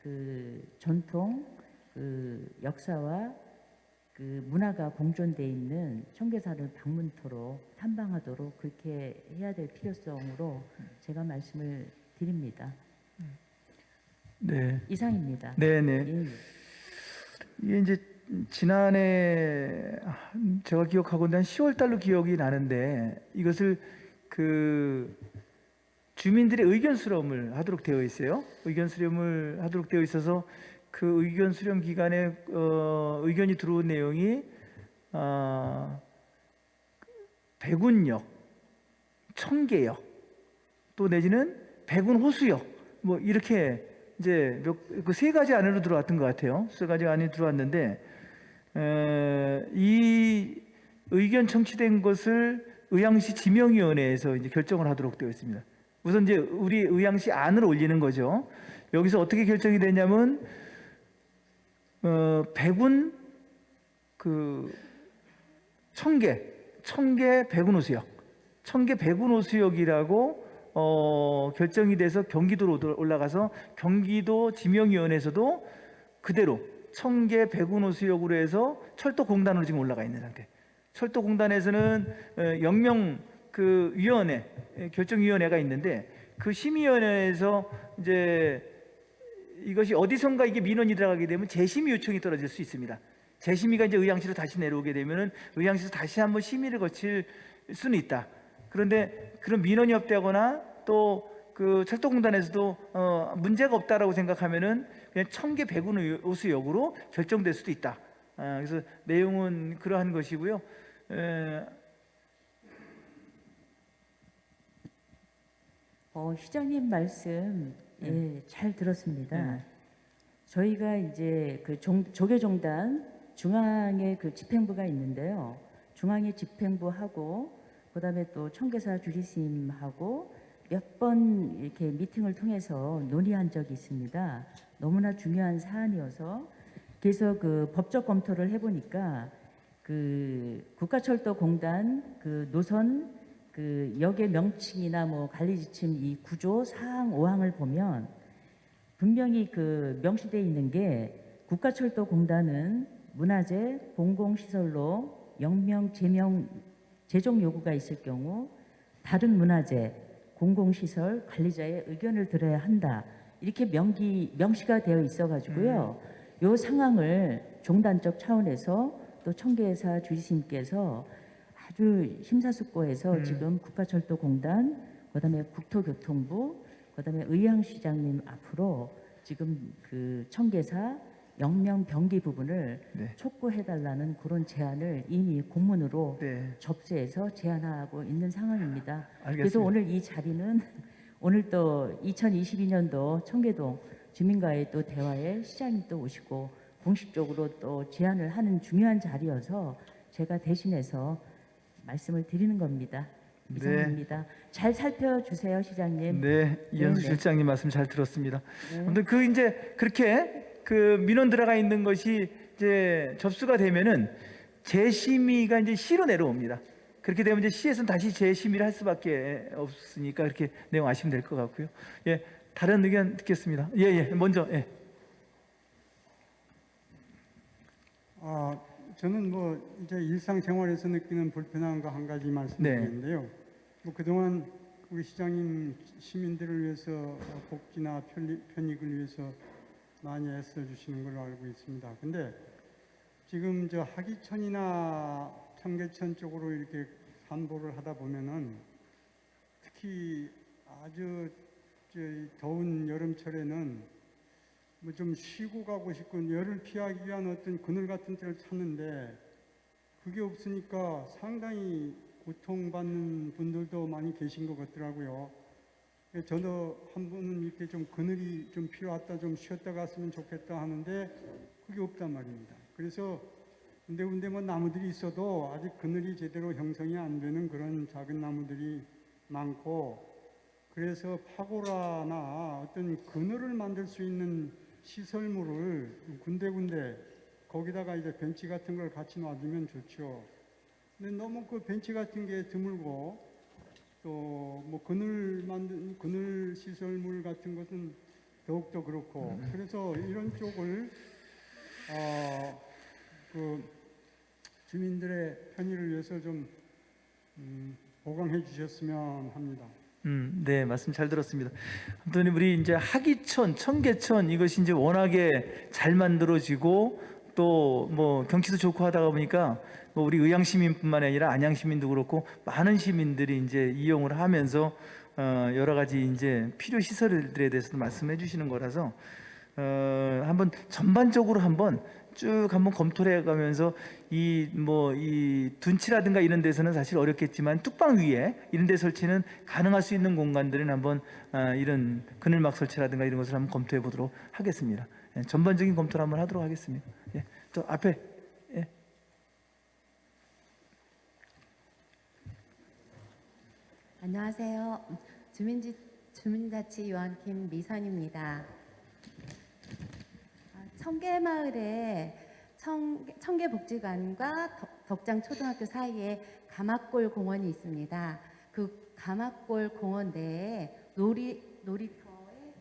그 전통 그 역사와 그 문화가 공존돼 있는 청계사를 방문토록 탐방하도록 그렇게 해야 될 필요성으로 제가 말씀을 드립니다. 네. 이상입니다. 네, 네. 예, 예. 이게 이제 지난해 제가 기억하고는 한 10월 달로 기억이 나는데 이것을 그 주민들의 의견 수렴을 하도록 되어 있어요. 의견 수렴을 하도록 되어 있어서 그 의견 수렴 기간에 어, 의견이 들어온 내용이 아, 백운역, 청계역, 또 내지는 백운호수역 뭐 이렇게 이제 그 세 가지 안으로 들어왔던 것 같아요. 세 가지 안이 들어왔는데 에, 이 의견 청취된 것을 의왕시 지명위원회에서 이제 결정을 하도록 되어 있습니다. 우선 이제 우리 의왕시 안을 올리는 거죠. 여기서 어떻게 결정이 되냐면 어, 백운 그 청계 청계 백운호수역 청계 백운호수역이라고 어, 결정이 돼서 경기도로 올라가서 경기도 지명위원회에서도 그대로 청계 백운호수역으로 해서 철도공단으로 지금 올라가 있는 상태. 철도공단에서는 어, 영명 그 위원회 에, 결정위원회가 있는데 그 심의위원회에서 이제 이것이 어디선가 이게 민원이 들어가게 되면 재심의 요청이 떨어질 수 있습니다. 재심의가 이제 의왕시로 다시 내려오게 되면은 의왕시에서 다시 한번 심의를 거칠 수는 있다. 그런데 그런 민원이 없다거나 또 그 철도공단에서도 어, 문제가 없다라고 생각하면은 그냥 청계 백운 호수 역으로 결정될 수도 있다. 아, 그래서 내용은 그러한 것이고요. 에, 어, 시장님 말씀 예, 잘 들었습니다. 네. 저희가 이제 그 종, 조계종단 중앙에 그 집행부가 있는데요. 중앙에 집행부하고 그다음에 또 청계사 주지스님하고 몇 번 이렇게 미팅을 통해서 논의한 적이 있습니다. 너무나 중요한 사안이어서 그래서 그 법적 검토를 해보니까 그 국가철도공단 그 노선 그 역의 명칭이나 뭐 관리 지침 이 구조 사항 5항을 보면 분명히 그 명시되어 있는 게 국가철도공단은 문화재 공공시설로 영명 제명 제종 요구가 있을 경우 다른 문화재 공공시설 관리자의 의견을 들어야 한다. 이렇게 명기 명시가 되어 있어 가지고요. 요 상황을 종단적 차원에서 또 청계사 주지님께서 아주 심사숙고해서 음. 지금 국가철도공단 그다음에 국토교통부 그다음에 의왕시장님 앞으로 지금 그 청계사 영명 병기 부분을 네. 촉구해달라는 그런 제안을 이미 공문으로 네, 접수해서 제안하고 있는 상황입니다. 알겠습니다. 그래서 오늘 이 자리는 오늘 또 2022년도 청계동 주민과의 또 대화에 시장님 또 오시고 공식적으로 또 제안을 하는 중요한 자리여서 제가 대신해서 말씀을 드리는 겁니다. 네. 이상입니다. 잘 살펴주세요, 시장님. 네, 이현수 네. 실장님 말씀 잘 들었습니다. 네. 아무튼 그 이제 그렇게 그 민원 들어가 있는 것이 이제 접수가 되면은 재심의가 이제 시로 내려옵니다. 그렇게 되면 이제 시에서는 다시 재심의를 할 수밖에 없으니까 그렇게 내용 아시면 될 것 같고요. 예, 다른 의견 듣겠습니다. 예, 예, 먼저 예. 아, 저는 뭐 이제 일상생활에서 느끼는 불편한 거한 가지 말씀드리는데요. 뭐 그동안 우리 시장님 시민들을 위해서 복지나 편리, 편익 을 위해서 많이 애써 주시는 걸로 알고 있습니다. 근데 지금 저 하기천이나 청계천 쪽으로 이렇게 산보를 하다 보면은 특히 아주 저 더운 여름철에는 뭐 좀 쉬고 가고 싶고 열을 피하기 위한 어떤 그늘 같은 데를 찾는데 그게 없으니까 상당히 고통받는 분들도 많이 계신 것 같더라고요. 예, 저도 한 번은 이렇게 좀 그늘이 좀 필요하다 좀 쉬었다 갔으면 좋겠다 하는데 그게 없단 말입니다. 그래서 군데군데 뭐 나무들이 있어도 아직 그늘이 제대로 형성이 안 되는 그런 작은 나무들이 많고 그래서 파고라나 어떤 그늘을 만들 수 있는 시설물을 군데군데 거기다가 이제 벤치 같은 걸 같이 놔두면 좋죠. 근데 너무 그 벤치 같은 게 드물고 또 뭐 그늘 만든 그늘 시설물 같은 것은 더욱더 그렇고 그래서 이런 쪽을 어 그 주민들의 편의를 위해서 좀 음, 보강해 주셨으면 합니다. 음, 네, 말씀 잘 들었습니다. 아무튼 우리 이제 하기천, 청계천 이것이 이제 워낙에 잘 만들어지고 또 뭐 경치도 좋고 하다가 보니까 뭐 우리 의양 시민뿐만 아니라 안양 시민도 그렇고 많은 시민들이 이제 이용을 하면서 어, 여러 가지 이제 필요 시설들에 대해서도 말씀해 주시는 거라서 어, 한번 전반적으로 한번 쭉 한번 검토를 해가면서 이 뭐 이 둔치라든가 이런 데서는 사실 어렵겠지만 뚝방 위에 이런 데 설치는 가능할 수 있는 공간들은 한번 아, 이런 그늘막 설치라든가 이런 것을 한번 검토해 보도록 하겠습니다. 예, 전반적인 검토를 한번 하도록 하겠습니다. 예, 또 앞에 예. 안녕하세요. 주민지, 주민자치위원 김미선입니다. 아, 청계마을에 청, 청계복지관과 덕- 덕장초등학교 사이에 가막골 공원이 있습니다. 그 가막골 공원 내에 놀이, 놀이터에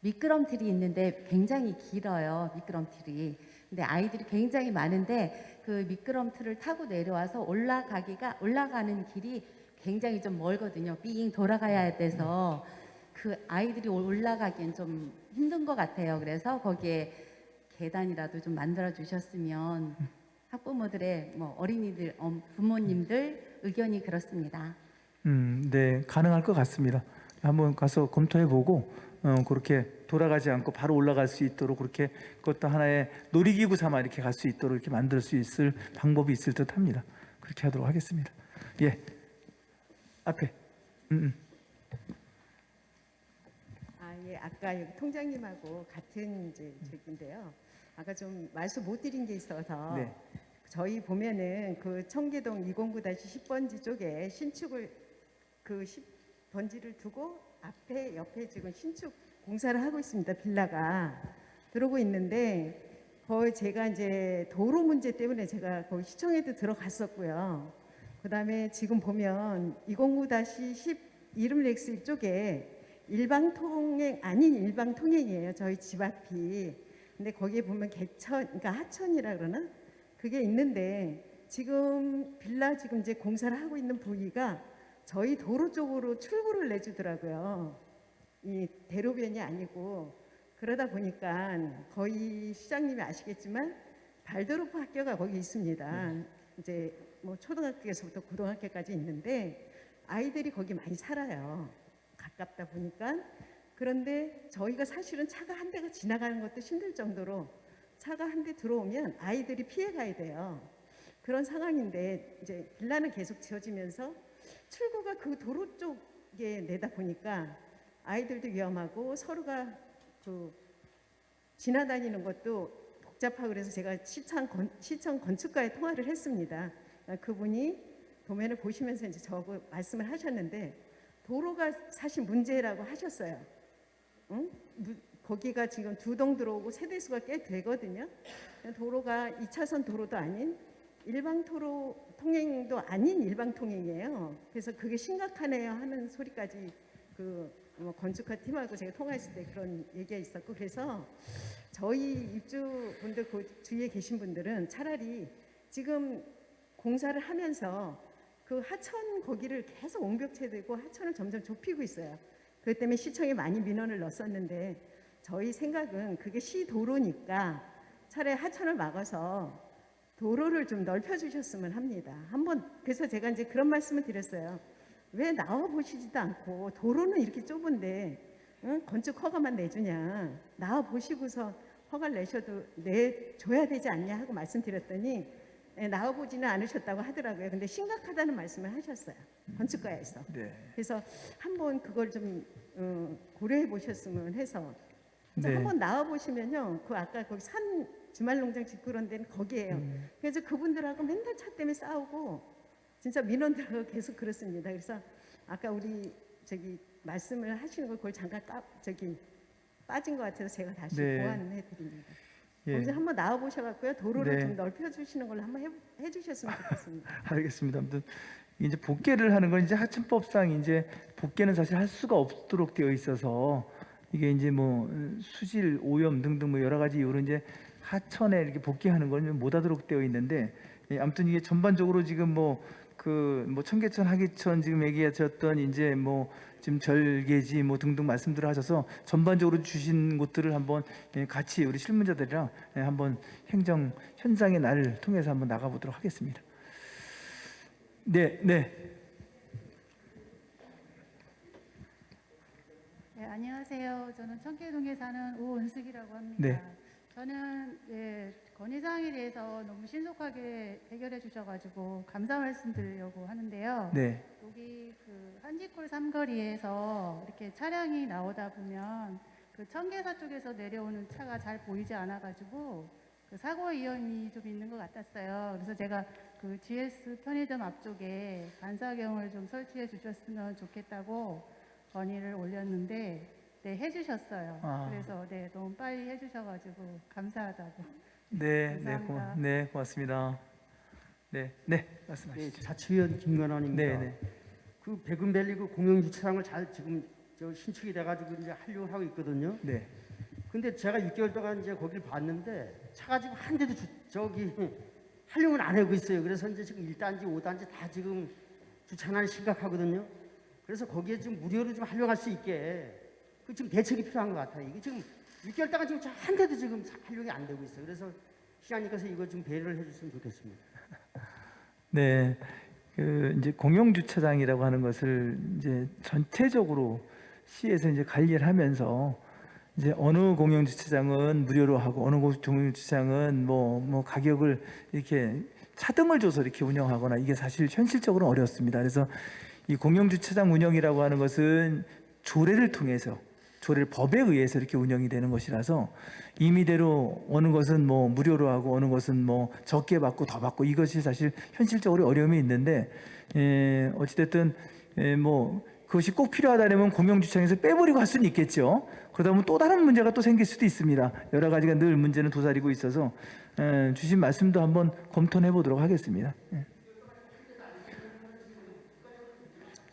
미끄럼틀이 있는데 굉장히 길어요. 미끄럼틀이. 근데 아이들이 굉장히 많은데 그 미끄럼틀을 타고 내려와서 올라가기가 올라가는 길이 굉장히 좀 멀거든요. 삥 돌아가야 돼서 그 아이들이 올라가기엔 좀 힘든 것 같아요. 그래서 거기에 계단이라도 좀 만들어 주셨으면 학부모들의 뭐 어린이들 어, 부모님들 의견이 그렇습니다. 음, 네, 가능할 것 같습니다. 한번 가서 검토해 보고 어, 그렇게 돌아가지 않고 바로 올라갈 수 있도록 그렇게 그것도 하나의 놀이기구 삼아 이렇게 갈 수 있도록 이렇게 만들 수 있을 방법이 있을 듯합니다. 그렇게 하도록 하겠습니다. 예, 앞에. 음, 음. 아, 예, 아까 여기 통장님하고 같은 이제 저기인데요. 아까 좀 말씀 못 드린 게 있어서 네. 저희 보면은 그 청계동 209-10번지 쪽에 신축을 그 10번지를 두고 앞에 옆에 지금 신축 공사를 하고 있습니다. 빌라가 들어오고 있는데 거의 제가 이제 도로 문제 때문에 제가 거기 시청에도 들어갔었고요. 그 다음에 지금 보면 209-10 이름 렉스 쪽에 일방 통행 아닌 일방 통행이에요. 저희 집 앞이. 근데 거기에 보면 개천, 그러니까 하천이라 그러나 그게 있는데 지금 빌라 지금 이제 공사를 하고 있는 부위가 저희 도로 쪽으로 출구를 내주더라고요. 이 대로변이 아니고 그러다 보니까 거의 시장님이 아시겠지만 발도르프 학교가 거기 있습니다. 이제 뭐 초등학교에서부터 고등학교까지 있는데 아이들이 거기 많이 살아요. 가깝다 보니까 그런데 저희가 사실은 차가 한 대가 지나가는 것도 힘들 정도로 차가 한 대 들어오면 아이들이 피해 가야 돼요. 그런 상황인데 이제 빌라는 계속 지어지면서 출구가 그 도로 쪽에 내다 보니까 아이들도 위험하고 서로가 그 지나다니는 것도 복잡하고 그래서 제가 시청, 건, 시청 건축가에 통화를 했습니다. 그분이 도면을 보시면서 이제 저하고 말씀을 하셨는데 도로가 사실 문제라고 하셨어요. 응? 무- 거기가 지금 두 동 들어오고 세대수가 꽤 되거든요. 도로가 2차선 도로도 아닌 일방 도로 통행도 아닌 일방 통행이에요. 그래서 그게 심각하네요 하는 소리까지 그 뭐 건축가 팀하고 제가 통화했을 때 그런 얘기가 있었고 그래서 저희 입주분들 그 주위에 계신 분들은 차라리 지금 공사를 하면서 그 하천 거기를 계속 옹벽체되고 하천을 점점 좁히고 있어요. 그것 때문에 시청에 많이 민원을 넣었었는데 저희 생각은 그게 시 도로니까 차라리 하천을 막아서 도로를 좀 넓혀주셨으면 합니다. 한번 그래서 제가 이제 그런 말씀을 드렸어요. 왜 나와 보시지도 않고 도로는 이렇게 좁은데 응? 건축 허가만 내주냐 나와 보시고서 허가를 내셔도 내줘야 되지 않냐 하고 말씀드렸더니 예, 나와 보지는 않으셨다고 하더라고요. 근데 심각하다는 말씀을 하셨어요. 건축가에서. 네. 그래서 한번 그걸 좀 어, 고려해 보셨으면 해서 네. 한번 나와 보시면요. 그 아까 거기 산 주말농장 짓고 그런 데는 거기에요. 음. 그래서 그분들하고 맨날 차 때문에 싸우고 진짜 민원들하고 계속 그렇습니다. 그래서 아까 우리 저기 말씀을 하시는 걸 그걸 잠깐 까, 저기 빠진 것 같아서 제가 다시 네. 보완해 드립니다. 예. 거기서 한번 나와 보셔갖고요 도로를 네. 좀 넓혀 주시는 걸로 한번 해, 해주셨으면 좋겠습니다. 알겠습니다. 아무튼 이제 복개를 하는 건 이제 하천법상 이제 복개는 사실 할 수가 없도록 되어 있어서 이게 이제 뭐 수질 오염 등등 뭐 여러 가지 이유로 이제 하천에 이렇게 복개하는 건 못 하도록 되어 있는데 예, 아무튼 이게 전반적으로 지금 뭐 그 뭐 청계천 하계천 지금 얘기하셨던 이제 뭐 지금 절개지 뭐 등등 말씀들을 하셔서 전반적으로 주신 곳들을 한번 예, 같이 우리 실무자들이랑 예, 한번 행정 현장의 날을 통해서 한번 나가보도록 하겠습니다. 네, 네. 네, 안녕하세요. 저는 청계동에 사는 오은숙이라고 합니다. 네. 저는 예, 건의사항에 대해서 너무 신속하게 해결해 주셔가지고 감사 말씀드리려고 하는데요. 네. 여기 그 한지골 삼거리에서 이렇게 차량이 나오다 보면 그 청계사 쪽에서 내려오는 차가 잘 보이지 않아가지고 그 사고 위험이 좀 있는 것 같았어요. 그래서 제가 그 GS 편의점 앞쪽에 반사경을 좀 설치해 주셨으면 좋겠다고 건의를 올렸는데 네 해주셨어요. 아. 그래서 네 너무 빨리 해주셔가지고 감사하다고. 네, 네, 감사합니다. 고마, 네, 고맙습니다. 네, 네, 말씀하시죠. 자치위원 김건환입니다. 네, 네. 그 백은밸리 그 공영 주차장을 잘 지금 저 신축이 돼가지고 이제 하려고 하고 있거든요. 네. 근데 제가 6개월 동안 이제 거기를 봤는데 차가 지금 한 대도 주, 저기 활용을 안 하고 있어요. 그래서 이제 지금 1단지, 5단지 다 지금 주차난이 심각하거든요. 그래서 거기에 좀 무료로 좀 활용할 수 있게 그 지금 대책이 필요한 것 같아요. 이게 지금 6개월 동안 지금 차한 대도 지금 활용이 안 되고 있어요. 그래서 시장님께서 이거 좀 배려를 해줬으면 좋겠습니다. 네, 그 이제 공용 주차장이라고 하는 것을 이제 전체적으로 시에서 이제 관리를 하면서 이제 어느 공용 주차장은 무료로 하고 어느 공용 주차장은 뭐뭐 가격을 이렇게 차등을 줘서 이렇게 운영하거나 이게 사실 현실적으로 어렵습니다. 그래서 이 공용 주차장 운영이라고 하는 것은 조례를 통해서 조례를 법에 의해서 이렇게 운영이 되는 것이라서 임의대로 어느 것은 뭐 무료로 하고 어느 것은 뭐 적게 받고 더 받고 이것이 사실 현실적으로 어려움이 있는데 에, 어찌됐든 에, 뭐 그것이 꼭 필요하다면 공영주차장에서 빼버리고 할 수는 있겠죠. 그러다 보면 또 다른 문제가 또 생길 수도 있습니다. 여러 가지가 늘 문제는 도사리고 있어서 에, 주신 말씀도 한번 검토해 보도록 하겠습니다. 예.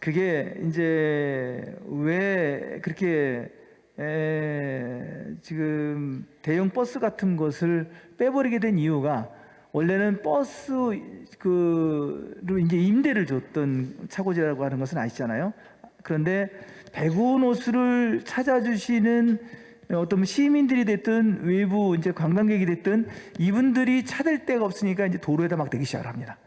그게 이제 왜 그렇게 에, 지금 대형 버스 같은 것을 빼버리게 된 이유가 원래는 버스 그로 이제 임대를 줬던 차고지라고 하는 것은 아시잖아요. 그런데 백운 호수를 찾아주시는 어떤 시민들이 됐든 외부 이제 관광객이 됐든 이분들이 찾을 데가 없으니까 이제 도로에다 막 대기 시작을 합니다.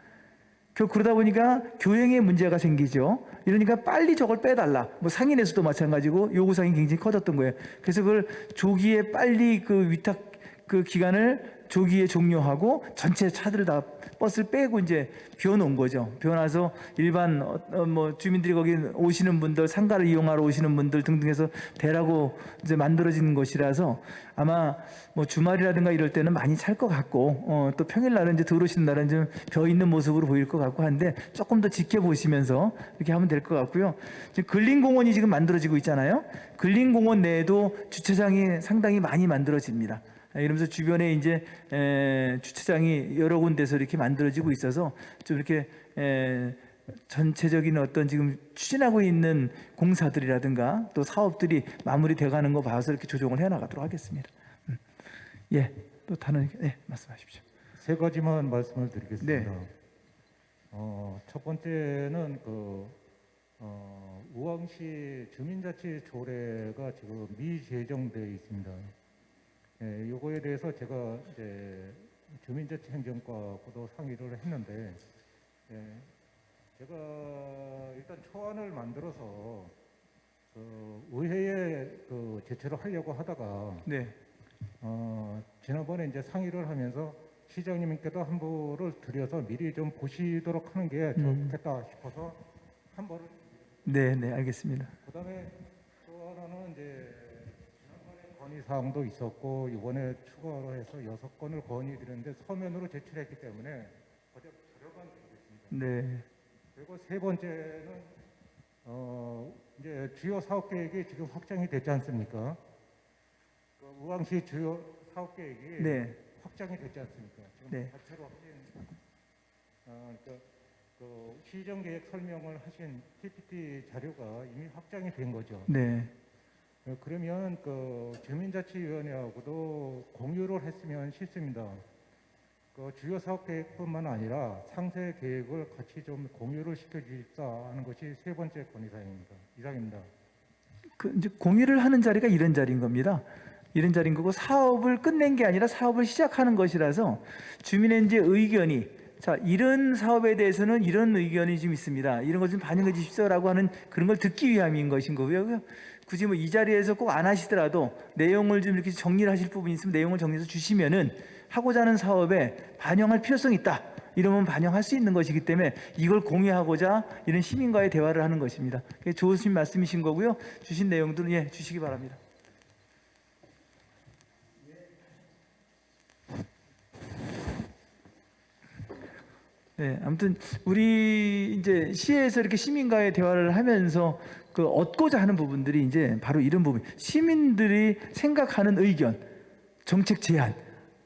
그러다 보니까 교행에 문제가 생기죠. 이러니까 빨리 저걸 빼달라. 뭐 상인에서도 마찬가지고 요구사항이 굉장히 커졌던 거예요. 그래서 그걸 조기에 빨리 그 위탁 그 기간을 조기에 종료하고 전체 차들을 다 버스를 빼고 이제 비워놓은 거죠. 비워놔서 일반 어, 어, 뭐 주민들이 거기 오시는 분들 상가를 이용하러 오시는 분들 등등해서 대라고 이제 만들어진 것이라서 아마 뭐 주말이라든가 이럴 때는 많이 찰 것 같고 어, 또 평일 날은 이제 들어오시는 날은 좀 벼 있는 모습으로 보일 것 같고 한데 조금 더 지켜보시면서 이렇게 하면 될 것 같고요. 지금 근린공원이 지금 만들어지고 있잖아요. 근린공원 내에도 주차장이 상당히 많이 만들어집니다. 아, 이러면서 주변에 이제 에, 주차장이 여러 군데서 이렇게 만들어지고 있어서 좀 이렇게 에, 전체적인 어떤 지금 추진하고 있는 공사들이라든가 또 사업들이 마무리돼 가는 거 봐서 이렇게 조정을 해 나가도록 하겠습니다. 음. 예, 또 다른 예, 말씀하십시오. 세 가지만 말씀을 드리겠습니다. 네. 어, 첫 번째는 그 어, 우왕시 주민자치 조례가 지금 미제정돼 있습니다. 예, 요거에 대해서 제가 이제 주민자치 행정과하고도 상의를 했는데 예, 제가 일단 초안을 만들어서 그 의회에 그 제출을 하려고 하다가 네. 어, 지난번에 이제 상의를 하면서 시장님께도 한보를 드려서 미리 좀 보시도록 하는 게 음. 좋겠다 싶어서 한 번을 네, 네, 알겠습니다. 그다음에 또 하나는 이제 건의 사항도 있었고 이번에 추가로 해서 여섯 건을 건의드렸는데 서면으로 제출했기 때문에 어제 자료만 드리겠습니다. 네. 그리고 세 번째는 어 이제 주요 사업 계획이 지금 확정이 됐지 않습니까? 그 우왕시 주요 사업 계획이 네. 확정이 됐지 않습니까? 지금 네. 자체로 확진 어, 그러니까 그 시정 계획 설명을 하신 PPT 자료가 이미 확정이 된 거죠. 네. 어, 그러면 그 주민자치위원회하고도 공유를 했으면 싫습니다. 그 주요 사업 계획뿐만 아니라 상세 계획을 같이 좀 공유를 시켜주십사 하는 것이 세 번째 건의사항입니다. 이상입니다. 그 이제 공유를 하는 자리가 이런 자리인 겁니다. 이런 자리인 거고 사업을 끝낸 게 아니라 사업을 시작하는 것이라서 주민의 이제 의견이 자 이런 사업에 대해서는 이런 의견이 좀 있습니다. 이런 것좀 반영해 주십시오라고 하는 그런 걸 듣기 위함인 것인 거고요. 굳이 뭐 이 자리에서 꼭 안 하시더라도 내용을 좀 이렇게 정리를 하실 부분이 있으면 내용을 정리해서 주시면은 하고자 하는 사업에 반영할 필요성이 있다. 이러면 반영할 수 있는 것이기 때문에 이걸 공유하고자 이런 시민과의 대화를 하는 것입니다. 좋으신 말씀이신 거고요. 주신 내용들은 예, 주시기 바랍니다. 네, 아무튼 우리 이제 시에서 이렇게 시민과의 대화를 하면서 그 얻고자 하는 부분들이 이제 바로 이런 부분. 시민들이 생각하는 의견, 정책 제안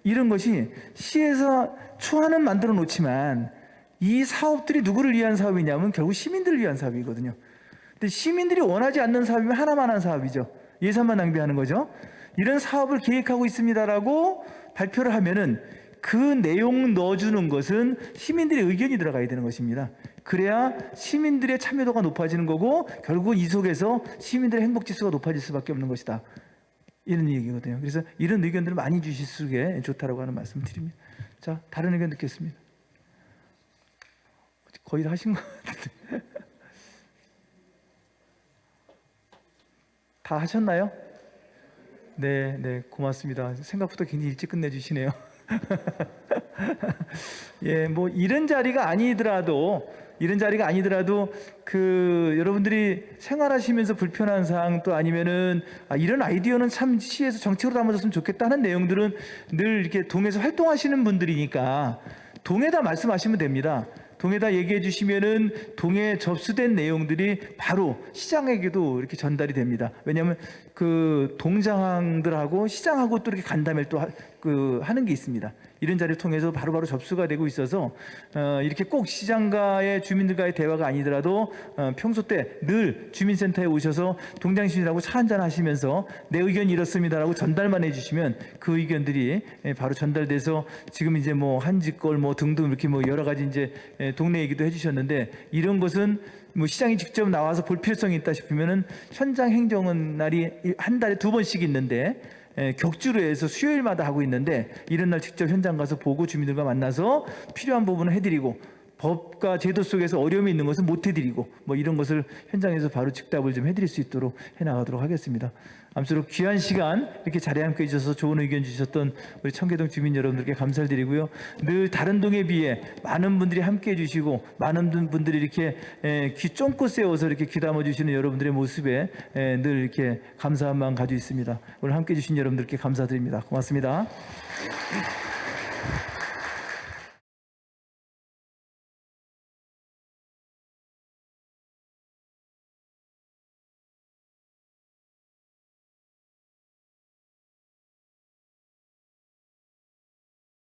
이런 것이 시에서 초안은 만들어 놓지만 이 사업들이 누구를 위한 사업이냐면 결국 시민들을 위한 사업이거든요. 근데 시민들이 원하지 않는 사업이면 하나만 한 사업이죠. 예산만 낭비하는 거죠. 이런 사업을 계획하고 있습니다라고 발표를 하면은 그 내용 넣어주는 것은 시민들의 의견이 들어가야 되는 것입니다. 그래야 시민들의 참여도가 높아지는 거고 결국 이 속에서 시민들의 행복 지수가 높아질 수밖에 없는 것이다. 이런 얘기거든요. 그래서 이런 의견들을 많이 주실수록 좋다라고 하는 말씀 드립니다. 자, 다른 의견 듣겠습니다. 거의 다 하신 것 같은데. 다 하셨나요? 네, 네, 고맙습니다. 생각보다 굉장히 일찍 끝내주시네요. 예, 뭐 이런 자리가 아니더라도 이런 자리가 아니더라도 그 여러분들이 생활하시면서 불편한 사항 또 아니면은 아, 이런 아이디어는 참 시에서 정책으로 담아줬으면 좋겠다는 내용들은 늘 이렇게 동에서 활동하시는 분들이니까 동에다 말씀하시면 됩니다. 동에다 얘기해 주시면은 동에 접수된 내용들이 바로 시장에게도 이렇게 전달이 됩니다. 왜냐하면 그 동장들하고 시장하고 또 이렇게 간담회를 또 그 하는 게 있습니다. 이런 자리를 통해서 바로바로 접수가 되고 있어서 어, 이렇게 꼭 시장과의 주민들과의 대화가 아니더라도 어, 평소 때 늘 주민센터에 오셔서 동장 시민하고 차 한잔 하시면서 내 의견이 이렇습니다라고 전달만 해주시면 그 의견들이 예, 바로 전달돼서 지금 이제 뭐 한지걸 뭐 등등 이렇게 뭐 여러 가지 이제 예, 동네 얘기도 해주셨는데 이런 것은 뭐 시장이 직접 나와서 볼 필요성이 있다 싶으면은 현장 행정은 날이 한 달에 두 번씩 있는데 예, 격주로 해서 수요일마다 하고 있는데 이런 날 직접 현장 가서 보고 주민들과 만나서 필요한 부분을 해드리고 법과 제도 속에서 어려움이 있는 것은 못 해드리고 뭐 이런 것을 현장에서 바로 즉답을 좀 해드릴 수 있도록 해나가도록 하겠습니다. 아무쪼록 귀한 시간 이렇게 자리에 함께 해주셔서 좋은 의견 주셨던 우리 청계동 주민 여러분들께 감사를 드리고요. 늘 다른 동에 비해 많은 분들이 함께 해주시고 많은 분들이 이렇게 에, 귀 쫑긋 세워서 이렇게 귀담아 주시는 여러분들의 모습에 에, 늘 이렇게 감사한 마음 가지고 있습니다. 오늘 함께 해주신 여러분들께 감사드립니다. 고맙습니다.